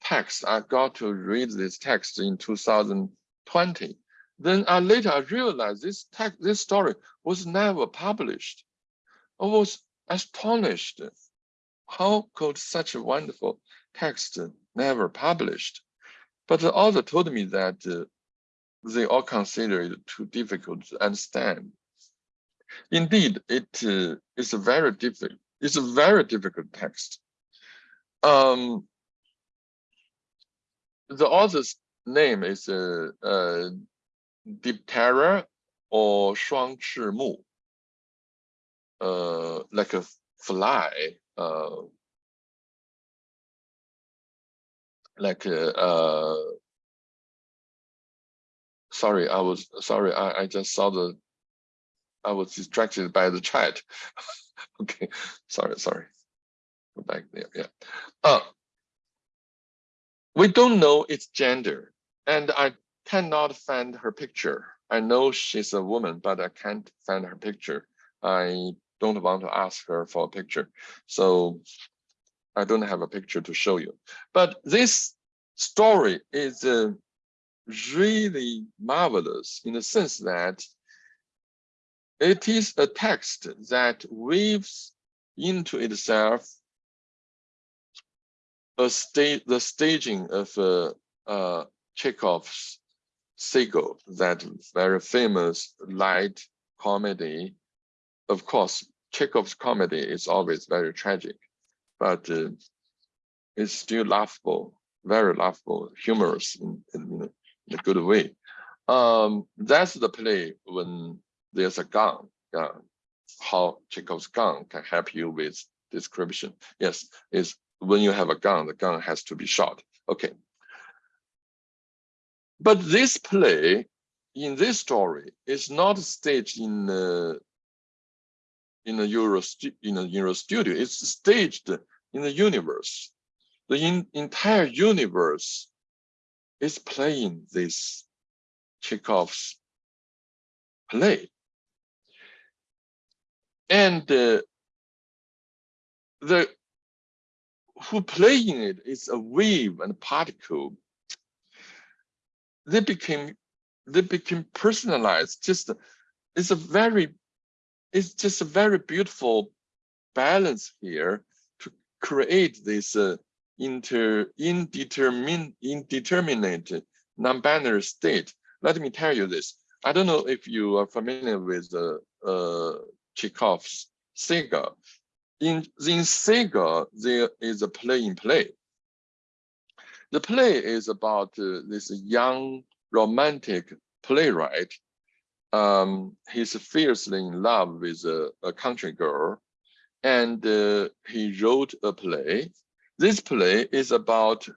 text. I got to read this text in 2020. Then I later I realized this text, this story was never published. I was astonished. How could such a wonderful text never published? But the author told me that uh, they all consider it too difficult to understand. Indeed, it uh, is a very difficult. It's a very difficult text. Um, the author's name is uh, uh, Diptera or Shuang Mu, uh, like a fly, uh, like a, uh, sorry, I was sorry, I, I just saw the, I was distracted by the chat. <laughs> okay, sorry, sorry. Go back there, yeah. Uh, we don't know its gender, and I cannot find her picture. I know she's a woman, but I can't find her picture. I don't want to ask her for a picture. So I don't have a picture to show you. But this story is uh, really marvelous in the sense that it is a text that weaves into itself a state the staging of uh, uh, Chekhov's Seagull, that very famous light comedy. Of course, Chekhov's comedy is always very tragic, but uh, it's still laughable, very laughable, humorous in, in, in a good way. Um, that's the play when there's a gun, uh, how Chekhov's gun can help you with description. Yes, is when you have a gun, the gun has to be shot. Okay. But this play in this story is not staged in uh, in a Euro in a Euro studio. It's staged in the universe. The in, entire universe is playing this Chekhov's play. And uh, the who playing it is a wave and a particle. They became they became personalized. Just it's a very it's just a very beautiful balance here to create this uh, inter indeterminate non-binary state. Let me tell you this. I don't know if you are familiar with uh, uh, Chekhov's Seagull, in, in Seagull, there is a play in play. The play is about uh, this young romantic playwright. Um, he's fiercely in love with a, a country girl, and uh, he wrote a play. This play is about,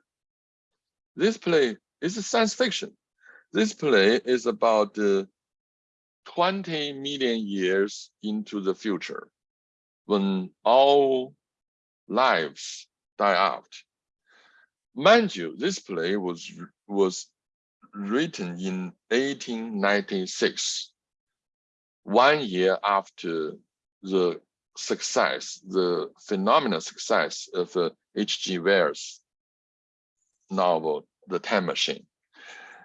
this play is a science fiction. This play is about uh, 20 million years into the future when all lives die out. Mind you, this play was, was written in 1896, one year after the success, the phenomenal success of H.G. Wells' novel, The Time Machine.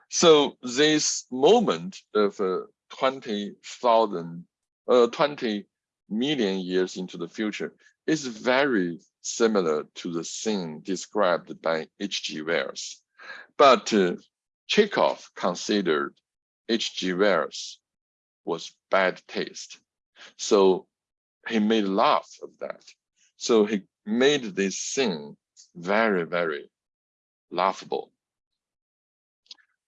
So this moment of uh, 20,000, uh, 20 million years into the future is very similar to the scene described by H.G. Wells. But uh, Chekhov considered H.G. Wells was bad taste. So he made laugh of that. So he made this thing very, very laughable.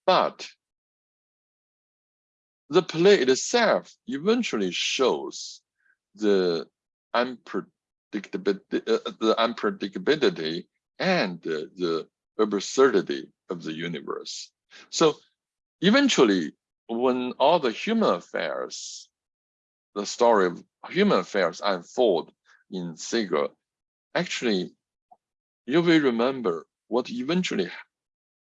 But the play itself eventually shows the unpredictability, uh, the unpredictability and uh, the absurdity of the universe. So eventually, when all the human affairs, the story of human affairs unfold in Seagull, actually, you will remember what eventually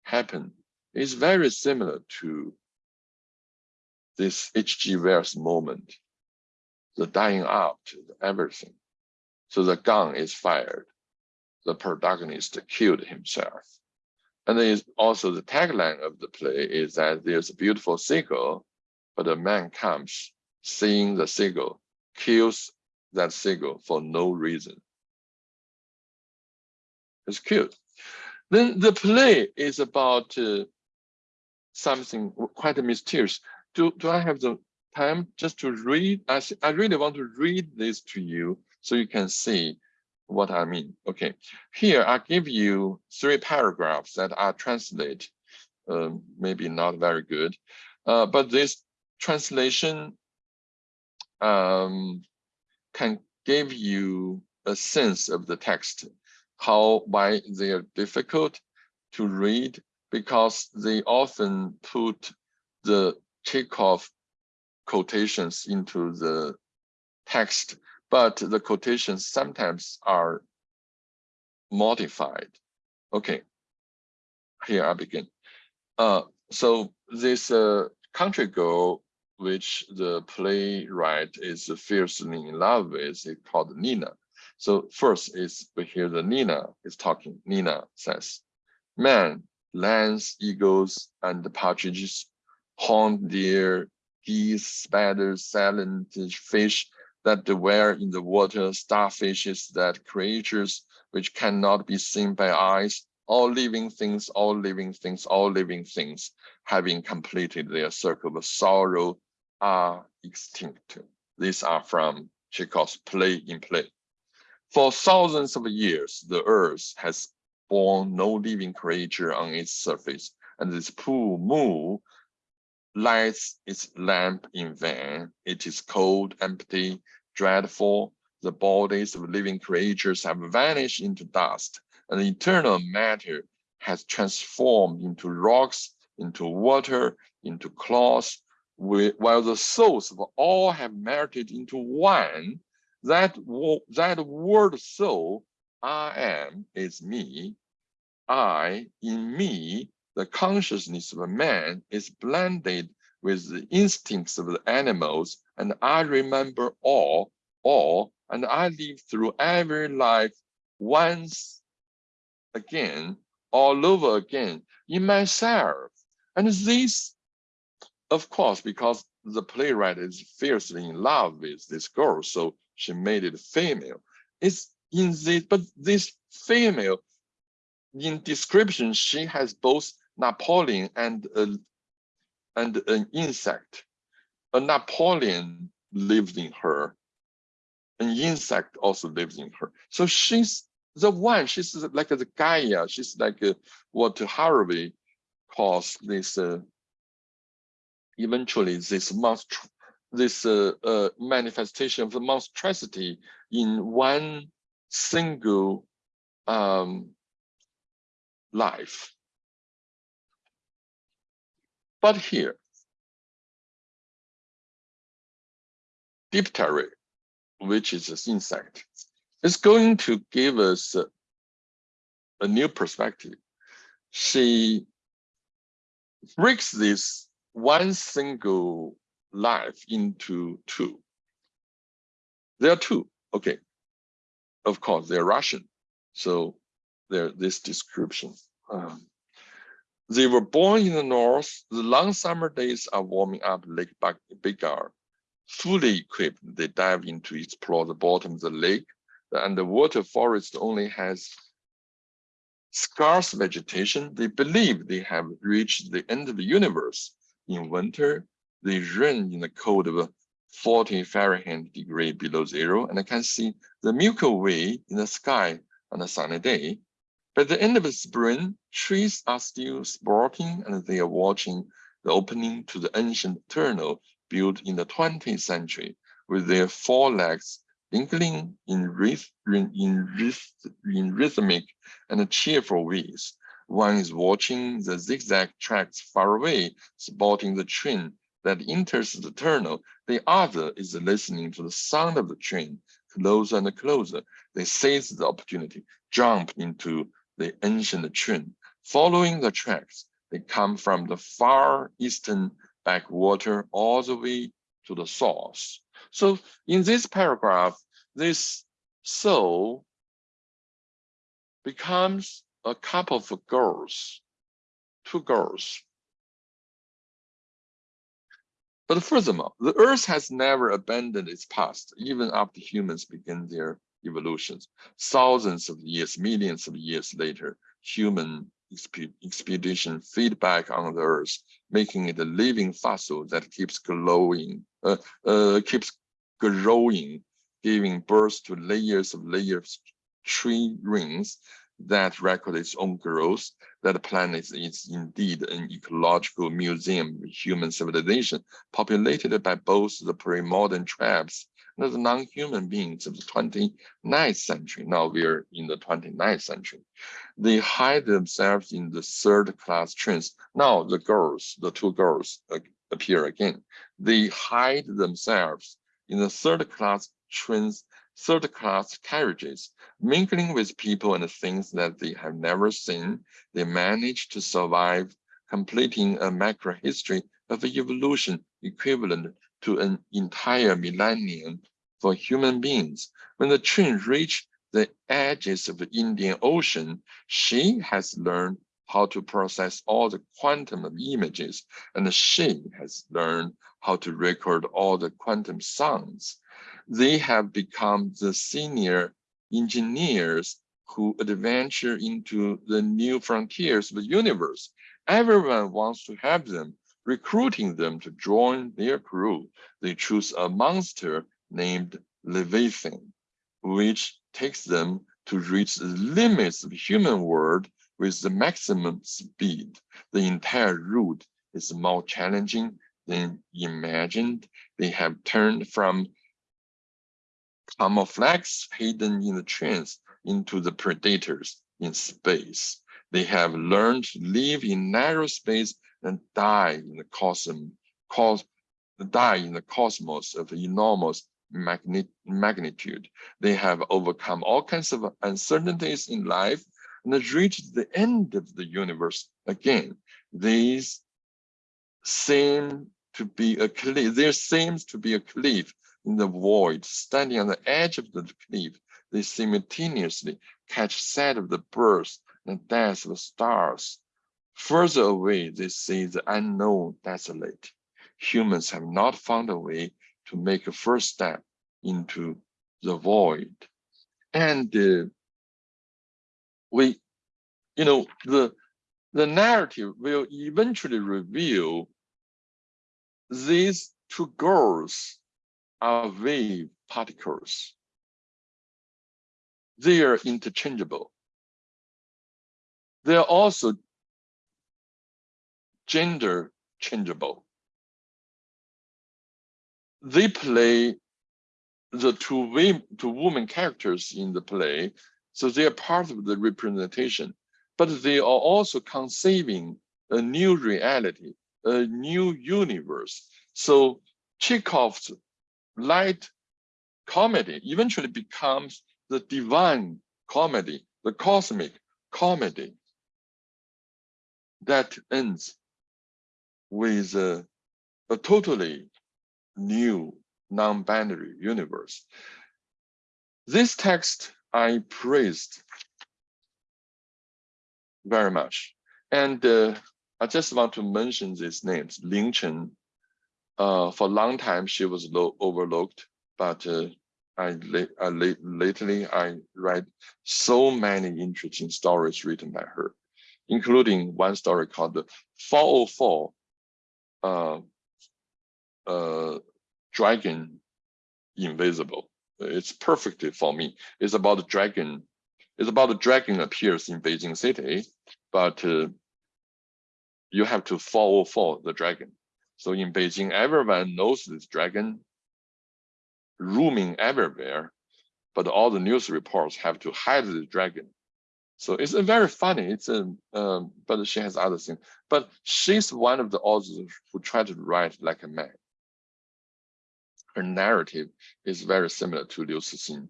happened is very similar to this H.G. Wells moment, the dying out everything. So the gun is fired. The protagonist killed himself. And then also the tagline of the play is that there's a beautiful seagull, but a man comes, seeing the seagull, kills that seagull for no reason. It's cute. Then the play is about uh, something quite mysterious. Do, do I have the time just to read? I, I really want to read this to you so you can see what I mean. Okay, here I give you three paragraphs that I translate, um, maybe not very good, uh, but this translation um, can give you a sense of the text, how why they are difficult to read because they often put the Chekhov quotations into the text but the quotations sometimes are modified. Okay, here I begin. Uh, so this uh, country girl, which the playwright is fiercely in love with, is called Nina. So first is we hear the Nina is talking. Nina says, "Man, lambs, eagles, and partridges, horned deer, geese, spiders, silent fish, that dwell in the water, starfishes, that creatures which cannot be seen by eyes, all living things, all living things, all living things, having completed their circle of sorrow, are extinct. These are from Chekhov's play in play. For thousands of years, the earth has borne no living creature on its surface, and this pool moon lights its lamp in vain. It is cold, empty, dreadful. The bodies of living creatures have vanished into dust, and eternal matter has transformed into rocks, into water, into cloth, while the souls of all have melted into one. That, that word soul, I am, is me. I, in me, the consciousness of a man is blended with the instincts of the animals, and I remember all, all, and I live through every life once again, all over again in myself. And this, of course, because the playwright is fiercely in love with this girl, so she made it female. It's in this, but this female, in description, she has both Napoleon and a and an insect. A Napoleon lives in her. An insect also lives in her. So she's the one, she's like the Gaia, she's like uh, what Harvey calls this, uh, eventually this monstr this uh, uh, manifestation of the monstrosity in one single um, life. But here, diptera, which is an insect, is going to give us a, a new perspective. She breaks this one single life into two. There are two, okay. Of course, they're Russian, so they're this description. Um, they were born in the north. The long summer days are warming up Lake Baikal. fully equipped. They dive in to explore the bottom of the lake. The underwater forest only has scarce vegetation. They believe they have reached the end of the universe. In winter, they run in the cold of 40 Fahrenheit degree below zero, and I can see the Milky Way in the sky on a sunny day. By the end of the spring, trees are still sporting and they are watching the opening to the ancient tunnel built in the 20th century with their four legs twinkling in, ryth in, in rhythmic and cheerful ways. One is watching the zigzag tracks far away, spotting the train that enters the tunnel. The other is listening to the sound of the train closer and closer. They seize the opportunity, jump into the ancient train. Following the tracks, they come from the far eastern backwater all the way to the source. So in this paragraph, this soul becomes a couple of girls, two girls. But furthermore, the earth has never abandoned its past, even after humans begin their evolutions. Thousands of years, millions of years later, human expedition feedback on the earth, making it a living fossil that keeps glowing, uh, uh, keeps growing, giving birth to layers of layers tree rings that record its own growth. That planet is indeed an ecological museum human civilization, populated by both the pre-modern tribes the non-human beings of the 29th century. Now we're in the 29th century. They hide themselves in the third class trains. Now the girls, the two girls uh, appear again. They hide themselves in the third class trains third class carriages, mingling with people and things that they have never seen, they manage to survive, completing a macro history of evolution equivalent to an entire millennium for human beings. When the train reached the edges of the Indian Ocean, she has learned how to process all the quantum of images, and she has learned how to record all the quantum sounds they have become the senior engineers who adventure into the new frontiers of the universe. Everyone wants to have them, recruiting them to join their crew. They choose a monster named Leviathan, which takes them to reach the limits of human world with the maximum speed. The entire route is more challenging than imagined. They have turned from camouflage hidden in the trains into the predators in space. They have learned to live in narrow space and die in the cosmos, cos die in the cosmos of enormous magnitude. They have overcome all kinds of uncertainties in life and reached the end of the universe again. These seem to be a cliff. There seems to be a cliff in the void, standing on the edge of the cliff, they simultaneously catch sight of the birth and death of the stars. Further away, they see the unknown desolate. Humans have not found a way to make a first step into the void. And uh, we, you know, the, the narrative will eventually reveal these two girls are wave particles. They are interchangeable. They are also gender changeable. They play the two, women, two woman characters in the play, so they are part of the representation, but they are also conceiving a new reality, a new universe. So Chekhov's light comedy eventually becomes the divine comedy, the cosmic comedy that ends with a, a totally new non-binary universe. This text I praised very much. And uh, I just want to mention these names, Ling Chen, Uh, for a long time, she was overlooked, but uh, I, I lately I read so many interesting stories written by her, including one story called the 404 uh, uh, Dragon Invisible. It's perfectly for me. It's about the dragon. It's about the dragon appears in Beijing city, but uh, you have to follow for the dragon. So in Beijing, everyone knows this dragon roaming everywhere, but all the news reports have to hide the dragon. So it's very funny. It's a, um, but she has other things. But she's one of the authors who try to write like a man. Her narrative is very similar to Liu Cixin.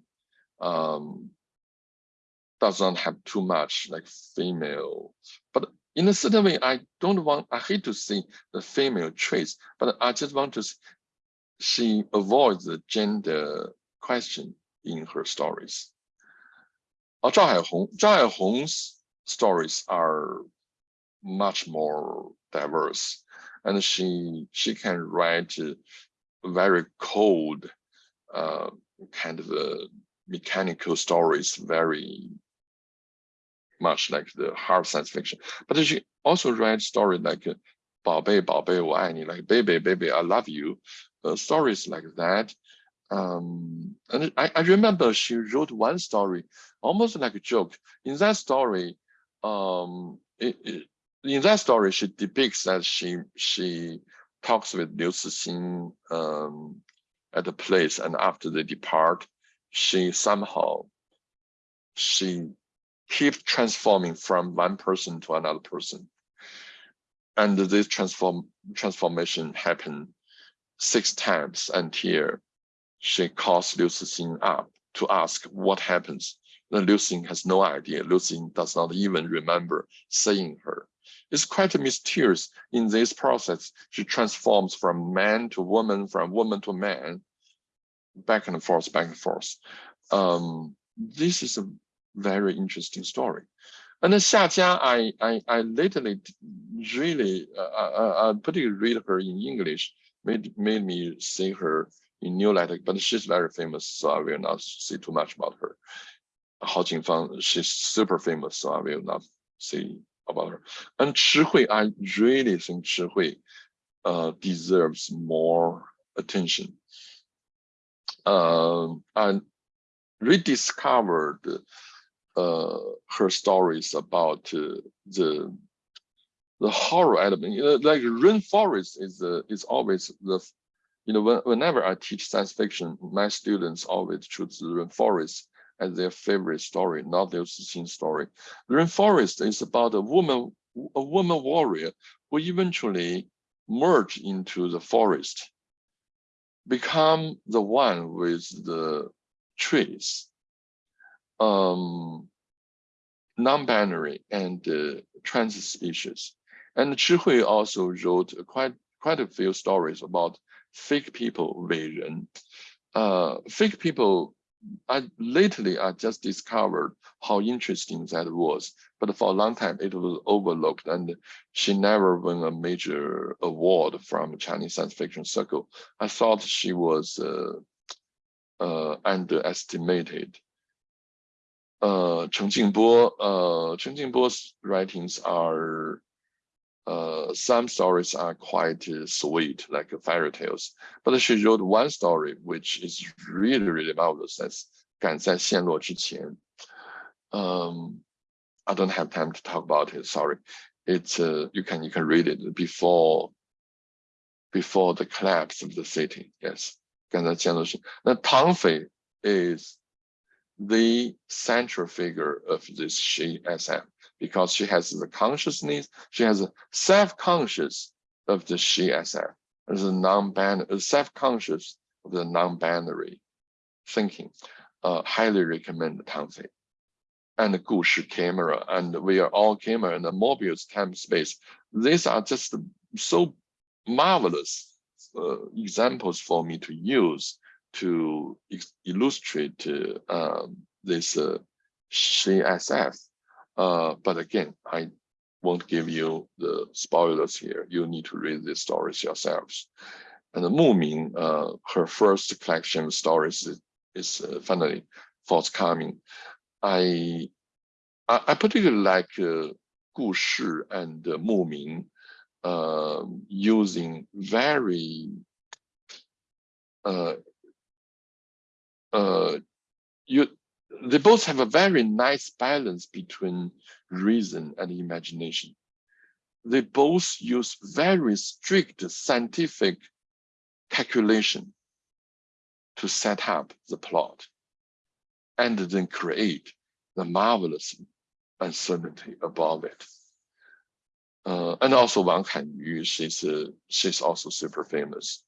Um, does not have too much like female, but in a certain way, I don't want, I hate to see the female traits, but I just want to, she avoids the gender question in her stories. Uh, Zhao Haihong, Zhao Haihong's stories are much more diverse, and she she can write very cold, uh, kind of uh, mechanical stories, very much like the hard science fiction. But she also writes stories like "Bao Bei Bao Bei like "Baby Baby I Love You," uh, stories like that um, and I, I remember she wrote one story, almost like a joke. In that story, um, it, it, in that story, she depicts that she she talks with Liu Cixin um, at a place, and after they depart, she somehow she keep transforming from one person to another person. And this transform transformation happened six times until she calls Liu Cixin up to ask what happens. Then Liu Cixin has no idea. Liu Cixin does not even remember seeing her. It's quite mysterious in this process. She transforms from man to woman, from woman to man, back and forth, back and forth. Um, this is a very interesting story. And then Xia I, I, I lately really, uh, uh, uh, particularly read her in English, made, made me see her in New Letter, but she's very famous, so I will not say too much about her. Hao Jingfang, she's super famous, so I will not say about her. And Chi Hui, I really think Chi Hui uh, deserves more attention. Um, and rediscovered uh, her stories about uh, the the horror element. You know, like rainforest is uh, is always the you know when, whenever I teach science fiction, my students always choose the rainforest as their favorite story, not their Cixin story. The rainforest is about a woman a woman warrior who eventually merge into the forest, become the one with the trees um, non-binary and uh, trans species. And Chi Hui also wrote quite quite a few stories about fake people, 伟人. Uh, fake people, I lately I just discovered how interesting that was, but for a long time it was overlooked and she never won a major award from Chinese science fiction circle. I thought she was uh, uh, underestimated uh, Cheng Jingbo, uh, Cheng Jingbo's writings are, uh, some stories are quite uh, sweet, like fairy tales. But she wrote one story, which is really, really marvelous. That's 赶在陷落之前. Um, I don't have time to talk about it. Sorry. It's uh, you can you can read it before before the collapse of the city. Yes. 赶在陷落之前. Tang Fei is the central figure of this SHE-SF because she has the consciousness, she has a self-conscious of the she SF, as a non-binary, self-conscious of the non-binary thinking. Uh, highly recommend Tang Fei. And the Gu Shi camera, and we are all camera and the Mobius time space. These are just so marvelous uh, examples for me to use to illustrate uh, this uh, SHE-SF. Uh, but again, I won't give you the spoilers here. You need to read these stories yourselves. And Mu Ming, uh, her first collection of stories is, is uh, finally forthcoming. I, I, I particularly like uh, Gu Shi and uh, Mu Ming uh, using very uh, uh, you they both have a very nice balance between reason and imagination. They both use very strict scientific calculation to set up the plot and then create the marvelous uncertainty above it. Uh, and also Wang Kanyu, she's, uh, she's also super famous.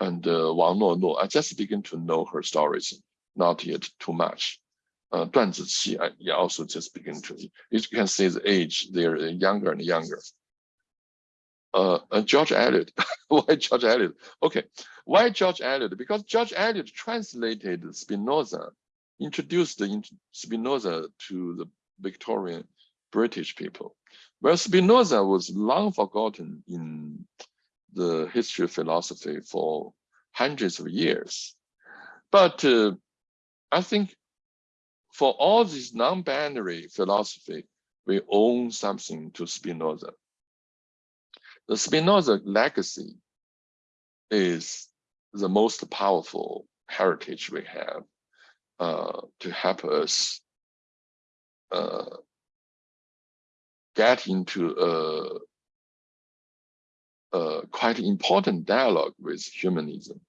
And uh, Wang Nuonuo, I just begin to know her stories, not yet too much. Uh, Duan Ziqi, I also just begin to, you can see the age, they're younger and younger. Uh, uh, George Eliot, <laughs> why George Eliot? Okay, why George Eliot? Because George Eliot translated Spinoza, introduced Spinoza to the Victorian British people. Well, Spinoza was long forgotten in the history of philosophy for hundreds of years. But uh, I think for all this non-binary philosophy, we own something to Spinoza. The Spinoza legacy is the most powerful heritage we have uh, to help us uh, get into a uh, quite important dialogue with humanism.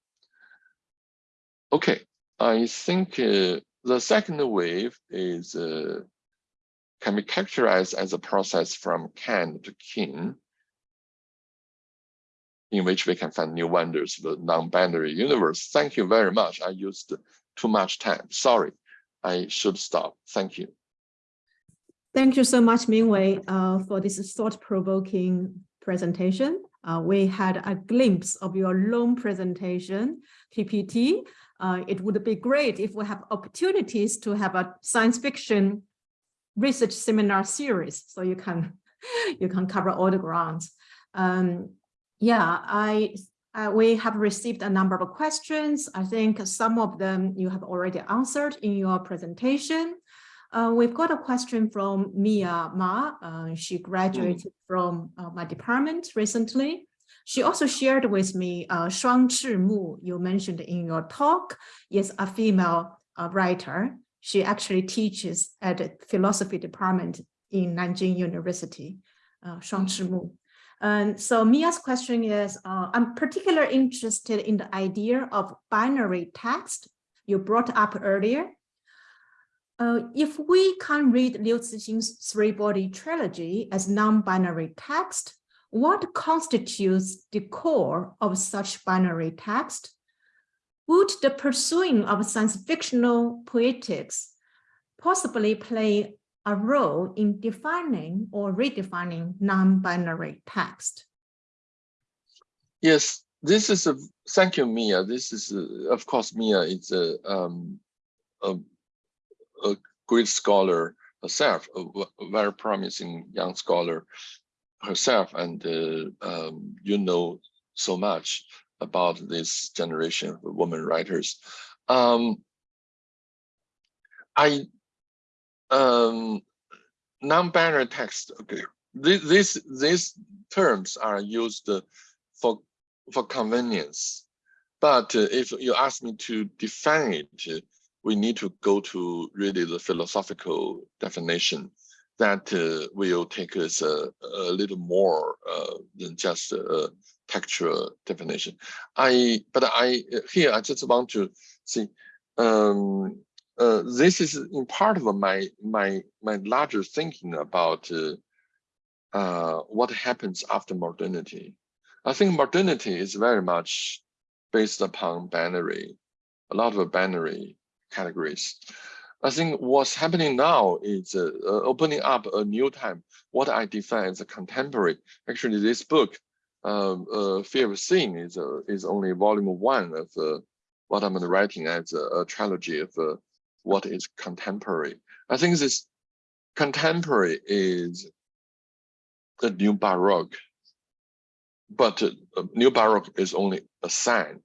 Okay, I think uh, the second wave is uh, can be characterized as a process from Kant to kin, in which we can find new wonders of the non-binary universe. Thank you very much. I used too much time. Sorry, I should stop. Thank you. Thank you so much, Mingwei, uh, for this thought-provoking presentation. Uh, we had a glimpse of your long presentation, PPT. Uh, it would be great if we have opportunities to have a science fiction research seminar series, so you can <laughs> you can cover all the grounds. Um, yeah, I uh, we have received a number of questions. I think some of them you have already answered in your presentation. Uh, we've got a question from Mia Ma. Uh, she graduated mm. from uh, my department recently. She also shared with me uh, Shuang Mu, you mentioned in your talk, is a female uh, writer. She actually teaches at the philosophy department in Nanjing University, uh, Shuang Mu. And so Mia's question is, uh, I'm particularly interested in the idea of binary text you brought up earlier uh, if we can read Liu Cixin's three-body trilogy as non-binary text, what constitutes the core of such binary text? Would the pursuing of science fictional poetics possibly play a role in defining or redefining non-binary text? Yes, this is a, thank you, Mia. This is, a, of course, Mia is a, um, a a great scholar herself, a, a very promising young scholar herself, and uh, um, you know so much about this generation of women writers. Um, I um, non-binary text. Okay, these these terms are used for for convenience, but uh, if you ask me to define it, we need to go to really the philosophical definition that uh, will take us a, a little more uh, than just a textual definition. I, but I here I just want to see. Um, uh, this is in part of my my my larger thinking about uh, uh, what happens after modernity. I think modernity is very much based upon binary, a lot of binary categories. I think what's happening now is uh, uh, opening up a new time. What I define as a contemporary. Actually, this book, um, uh, Fear of Seeing, is uh, is only volume one of uh, what I'm writing as a, a trilogy of uh, what is contemporary. I think this contemporary is the new Baroque, but new Baroque is only a sign.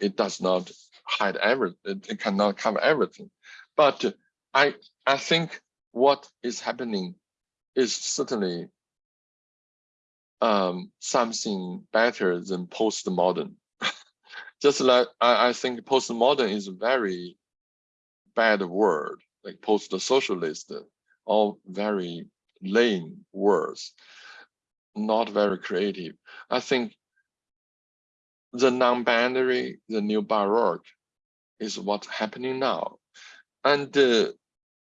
It does not hide every, it, it cannot cover everything. But I, I think what is happening is certainly um, something better than postmodern. <laughs> Just like I, I think postmodern is a very bad word, like post-socialist, all very lame words, not very creative. I think the non-binary, the new Baroque is what's happening now. And, uh,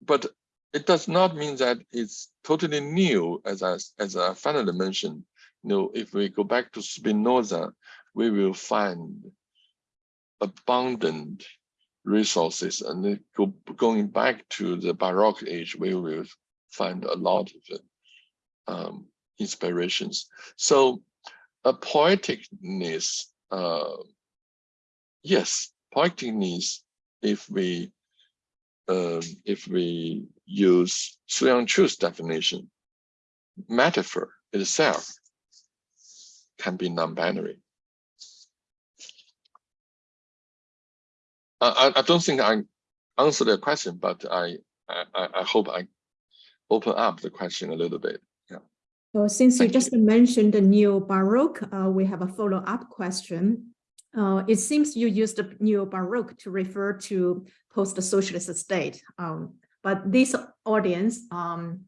but it does not mean that it's totally new, as I, as I finally mentioned. You know, if we go back to Spinoza, we will find abundant resources and go, going back to the Baroque age, we will find a lot of um, inspirations. So a poeticness, uh, yes, poeticness, if we uh, if we use Seo-Young Chu's definition, metaphor itself can be non-binary. I, I don't think I answered the question, but I, I, I hope I open up the question a little bit. Yeah. So since Thank you just mentioned the neo-Baroque, uh, we have a follow-up question. Uh, it seems you used the neo-Baroque to refer to post-socialist state, um, but this audience, um,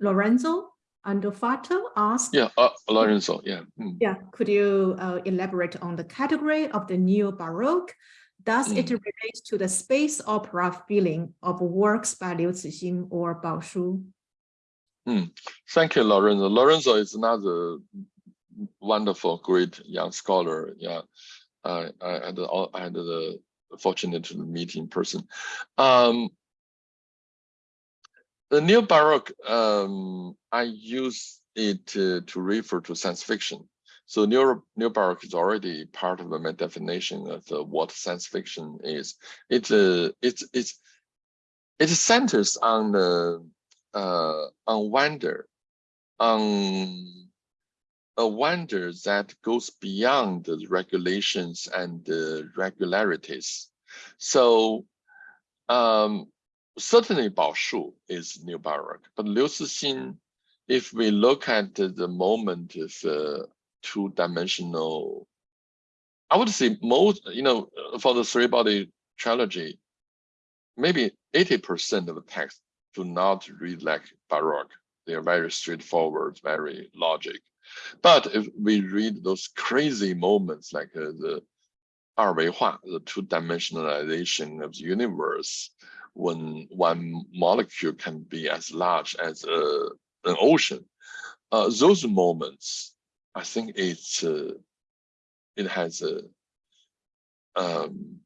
Lorenzo Andolfatto asked, Yeah, uh, Lorenzo, yeah. Mm. yeah, could you uh, elaborate on the category of the neo-Baroque? Does it Mm. relate to the space opera feeling of works by Liu Cixin or Bao Shu? Thank you, Lorenzo. Lorenzo is another wonderful, great young scholar. Yeah, I, had the, I had the fortunate to meet in person. Um, the neo baroque, um, I use it to, refer to science fiction. So neo neo baroque is already part of my definition of what science fiction is. It uh, it's it's it centers on the uh, on wonder, on a wonder that goes beyond the regulations and the regularities. So um, certainly Bao Shu is New Baroque, but Liu Cixin, if we look at the moment of uh, two-dimensional, I would say most, you know, for the three-body trilogy, maybe 80% of the text do not read like Baroque. They are very straightforward, very logic. But if we read those crazy moments like uh, the the two-dimensionalization of the universe, when one molecule can be as large as a, an ocean, uh, those moments, I think it's uh, it has a um,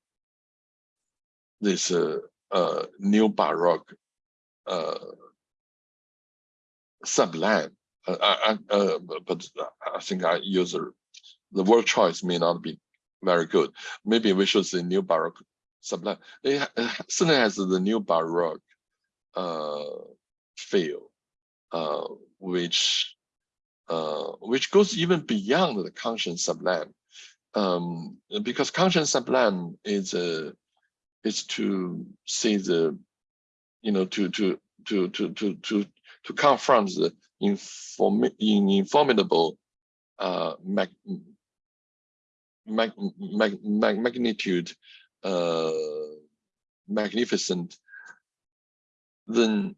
this uh, uh, new baroque uh, sublime uh, I, I, uh, but I think I use a, the word choice may not be very good. Maybe we should say new Baroque sublime. It, certainly has the new Baroque uh, feel, uh, which uh, which goes even beyond the Kantian sublime, um, because Kantian sublime is a is to see the, you know, to to to to to to to confront the inform in informable uh, mag, mag, mag, mag, magnitude, uh, magnificent, then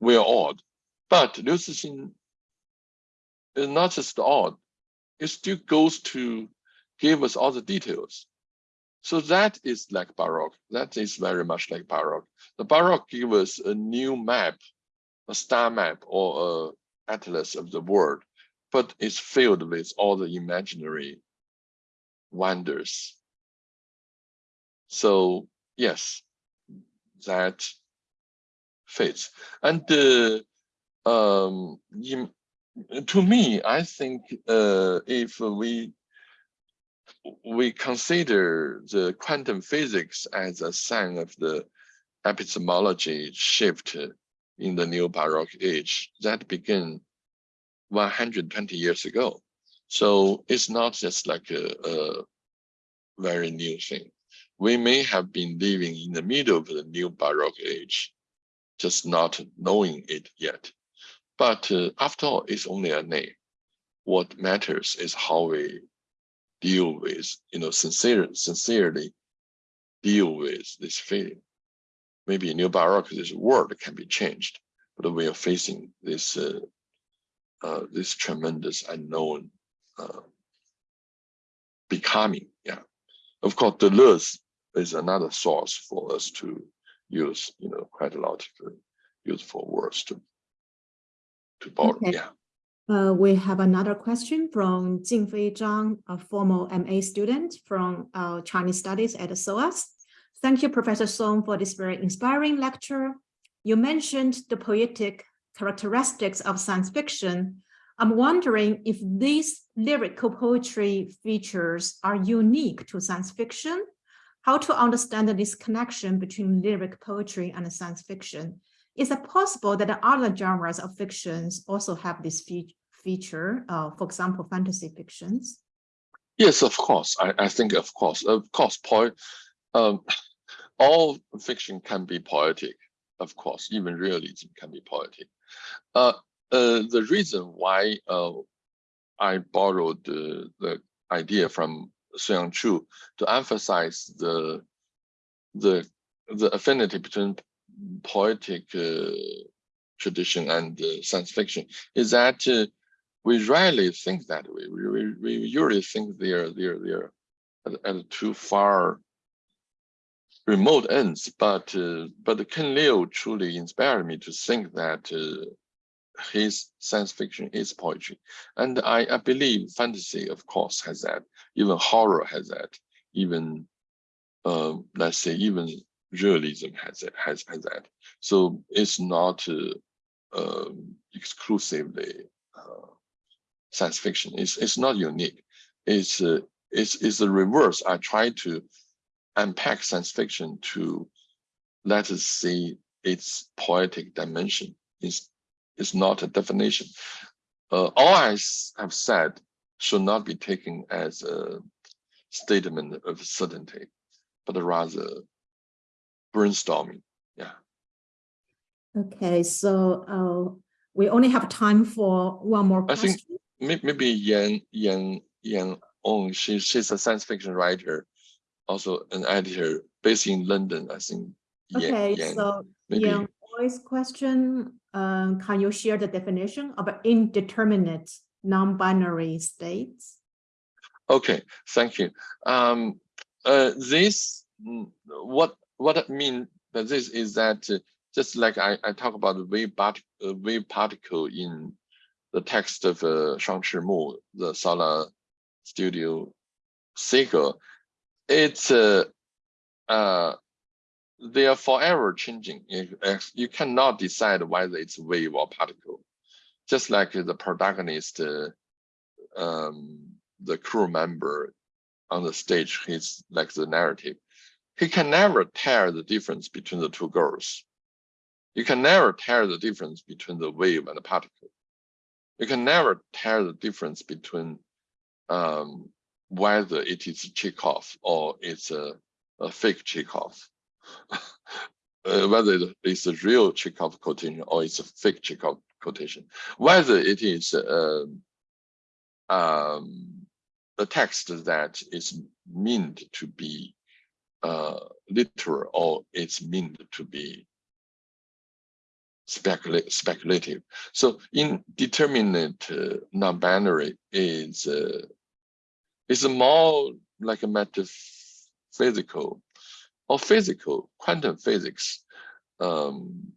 we are awed. But Liu Cixin is not just odd, it still goes to give us all the details. So that is like Baroque. That is very much like Baroque. The Baroque gives us a new map, a star map or a atlas of the world, but it's filled with all the imaginary wonders. So yes, that fits. And uh, um, to me, I think uh, if we we consider the quantum physics as a sign of the epistemology shift in the neo-Baroque age that began 120 years ago. So it's not just like a, a very new thing. We may have been living in the middle of the new Baroque age, just not knowing it yet. But uh, after all, it's only a name. What matters is how we deal with, you know, sincere, sincerely deal with this feeling. Maybe in new Baroque, this word can be changed, but we are facing this uh, uh, this tremendous unknown uh, becoming. Yeah, of course, Deleuze is another source for us to use. You know, quite a lot of useful words to to borrow. Okay. Yeah. Uh, we have another question from Jingfei Zhang, a former MA student from uh, Chinese Studies at SOAS. Thank you, Professor Song, for this very inspiring lecture. You mentioned the poetic characteristics of science fiction. I'm wondering if these lyrical poetry features are unique to science fiction, how to understand this connection between lyric poetry and science fiction. Is it possible that other genres of fictions also have this fe feature, uh, for example, fantasy fictions? Yes, of course. I, I think, of course, of course, poet, um, all fiction can be poetic. Of course, even realism can be poetic. Uh, uh, the reason why uh, I borrowed the, the idea from Seo-Young Chu to emphasize the the the affinity between poetic uh, tradition and uh, science fiction is that uh, we rarely think that way. We, we, we usually think they're they're they're at, at too far remote ends. But uh, but Ken Liu truly inspired me to think that uh, his science fiction is poetry, and I, I believe fantasy, of course, has that. Even horror has that. Even um, let's say even realism has it has has that. So it's not uh, um, exclusively uh, science fiction. It's it's not unique. It's uh, it's it's the reverse. I try to unpack science fiction to let us see its poetic dimension. It's it's not a definition. Uh, all I have said should not be taken as a statement of certainty, but rather brainstorming. Yeah. Okay, so uh, we only have time for one more I question. think may- maybe Yan Yan Yan Ong, she she's a science fiction writer, also an editor based in London. I think. Yan- Okay, Yan, so maybe. Yang Boy's question, um, can you share the definition of indeterminate non-binary states? Okay, thank you. Um, uh, this mm, what what I mean by this is that uh, just like I I talk about the wave part uh, wave particle in the text of uh, Shang Mu, the Solar Studio sequel, it's uh, uh they are forever changing. You, you cannot decide whether it's wave or particle. Just like the protagonist, uh, um, the crew member on the stage, he's like the narrative. He can never tell the difference between the two girls. You can never tell the difference between the wave and the particle. You can never tell the difference between um, whether it is a Chekhov or it's a, a fake Chekhov. <laughs> uh, whether it's a real Chekhov quotation or it's a fake Chekhov quotation, whether it is um, um, a text that is meant to be uh, literal or it's meant to be specula speculative. So indeterminate uh, non-binary is uh, is more like a metaphysical or physical quantum physics, um,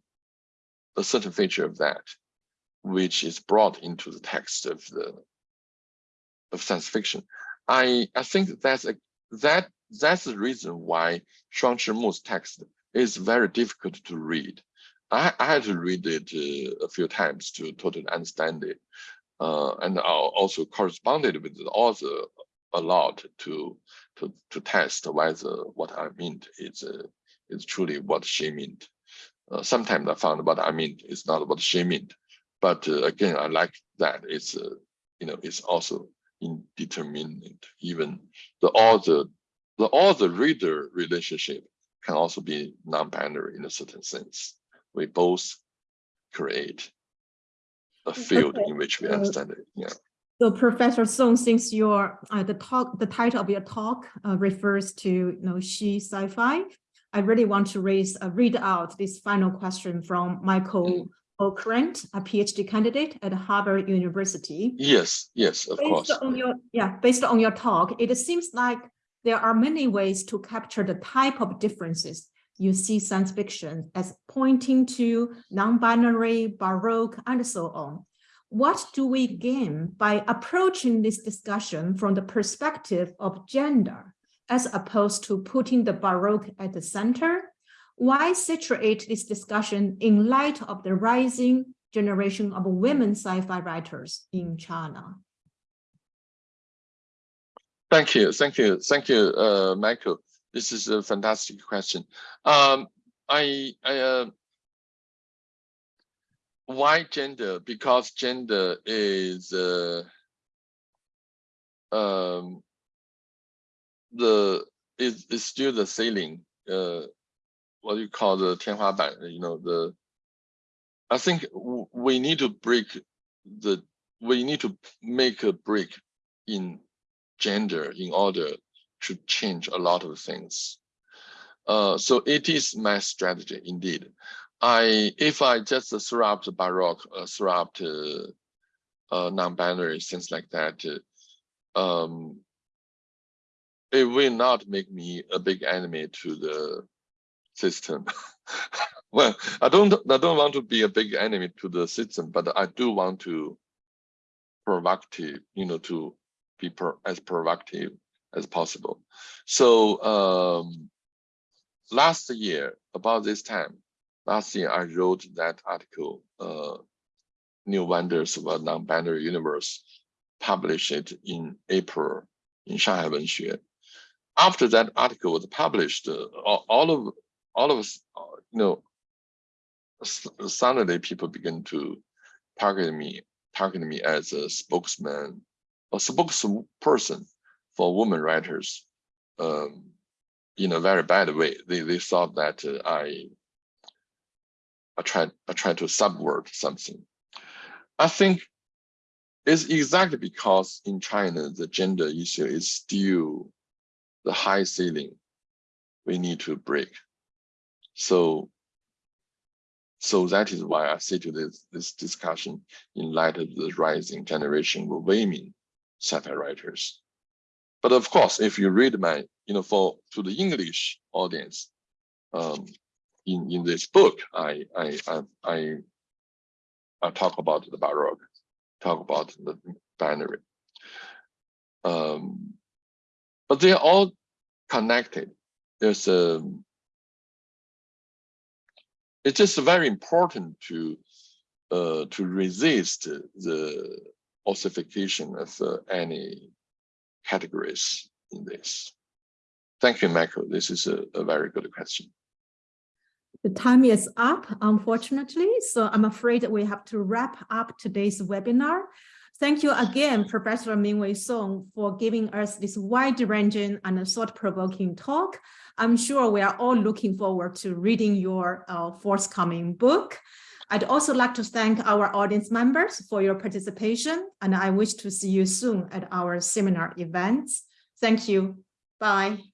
a certain feature of that, which is brought into the text of the of science fiction. I I think that's a that that's the reason why Shuang Chimu's text is very difficult to read. I, I had to read it uh, a few times to totally understand it. Uh, and I also corresponded with the author a lot to to to test whether what I meant is uh, is truly what she meant. Uh, sometimes I found what I meant is not what she meant, but uh, again I like that it's uh, you know it's also indeterminate. Even the author, the author reader relationship can also be non-binary in a certain sense. We both create a field Okay, in which we understand it. Yeah. So Professor Song, since your uh, the talk, the title of your talk uh, refers to you know she sci-fi, I really want to raise uh, read out this final question from Michael Okrant, a PhD candidate at Harvard University. Yes, yes, of course. Based on your yeah, based on your talk, it seems like there are many ways to capture the type of differences you see science fiction as pointing to non-binary, baroque, and so on. What do we gain by approaching this discussion from the perspective of gender, as opposed to putting the baroque at the center? Why situate this discussion in light of the rising generation of women sci-fi writers in China? Thank you, thank you, thank you, uh, Michael. This is a fantastic question. Um, I, I, uh, why gender? Because gender is, uh, um, the is is still the ceiling. Uh, what you call the 天花板? You know the. I think w- we need to break the. We need to make a break in gender in order to change a lot of things. Uh, so it is my strategy indeed. I if I just the baroque, uh, out uh, uh, non-binary things like that, um, it will not make me a big enemy to the system. <laughs> well, I don't I don't want to be a big enemy to the system, but I do want to provocative, you know, to be pro as provocative as possible. So um, last year, about this time, last year I wrote that article, uh, New Wonders of a Non-Binary Universe, published it in April in Shanghai Wenxue. After that article was published, uh, all of all of us, uh, you know, suddenly people begin to target me, target me as a spokesman, a spokesperson for women writers, um, in a very bad way. They they thought that uh, I I tried I tried to subvert something. I think it's exactly because in China the gender issue is still the high ceiling we need to break. So so that is why I say to this this discussion in light of the rising generation of women sci-fi writers. But of course, if you read my, you know, for to the English audience, um, in in this book, I I I I, talk about the baroque, talk about the binary. Um, but they are all connected. There's a. It's just very important to uh, to resist the ossification of uh, any categories in this. Thank you, Michael. This is a, a very good question. The time is up, unfortunately, so I'm afraid we have to wrap up today's webinar. Thank you again, Professor Mingwei Song, for giving us this wide-ranging and thought-provoking talk. I'm sure we are all looking forward to reading your uh, forthcoming book. I'd also like to thank our audience members for your participation, and I wish to see you soon at our seminar events. Thank you. Bye.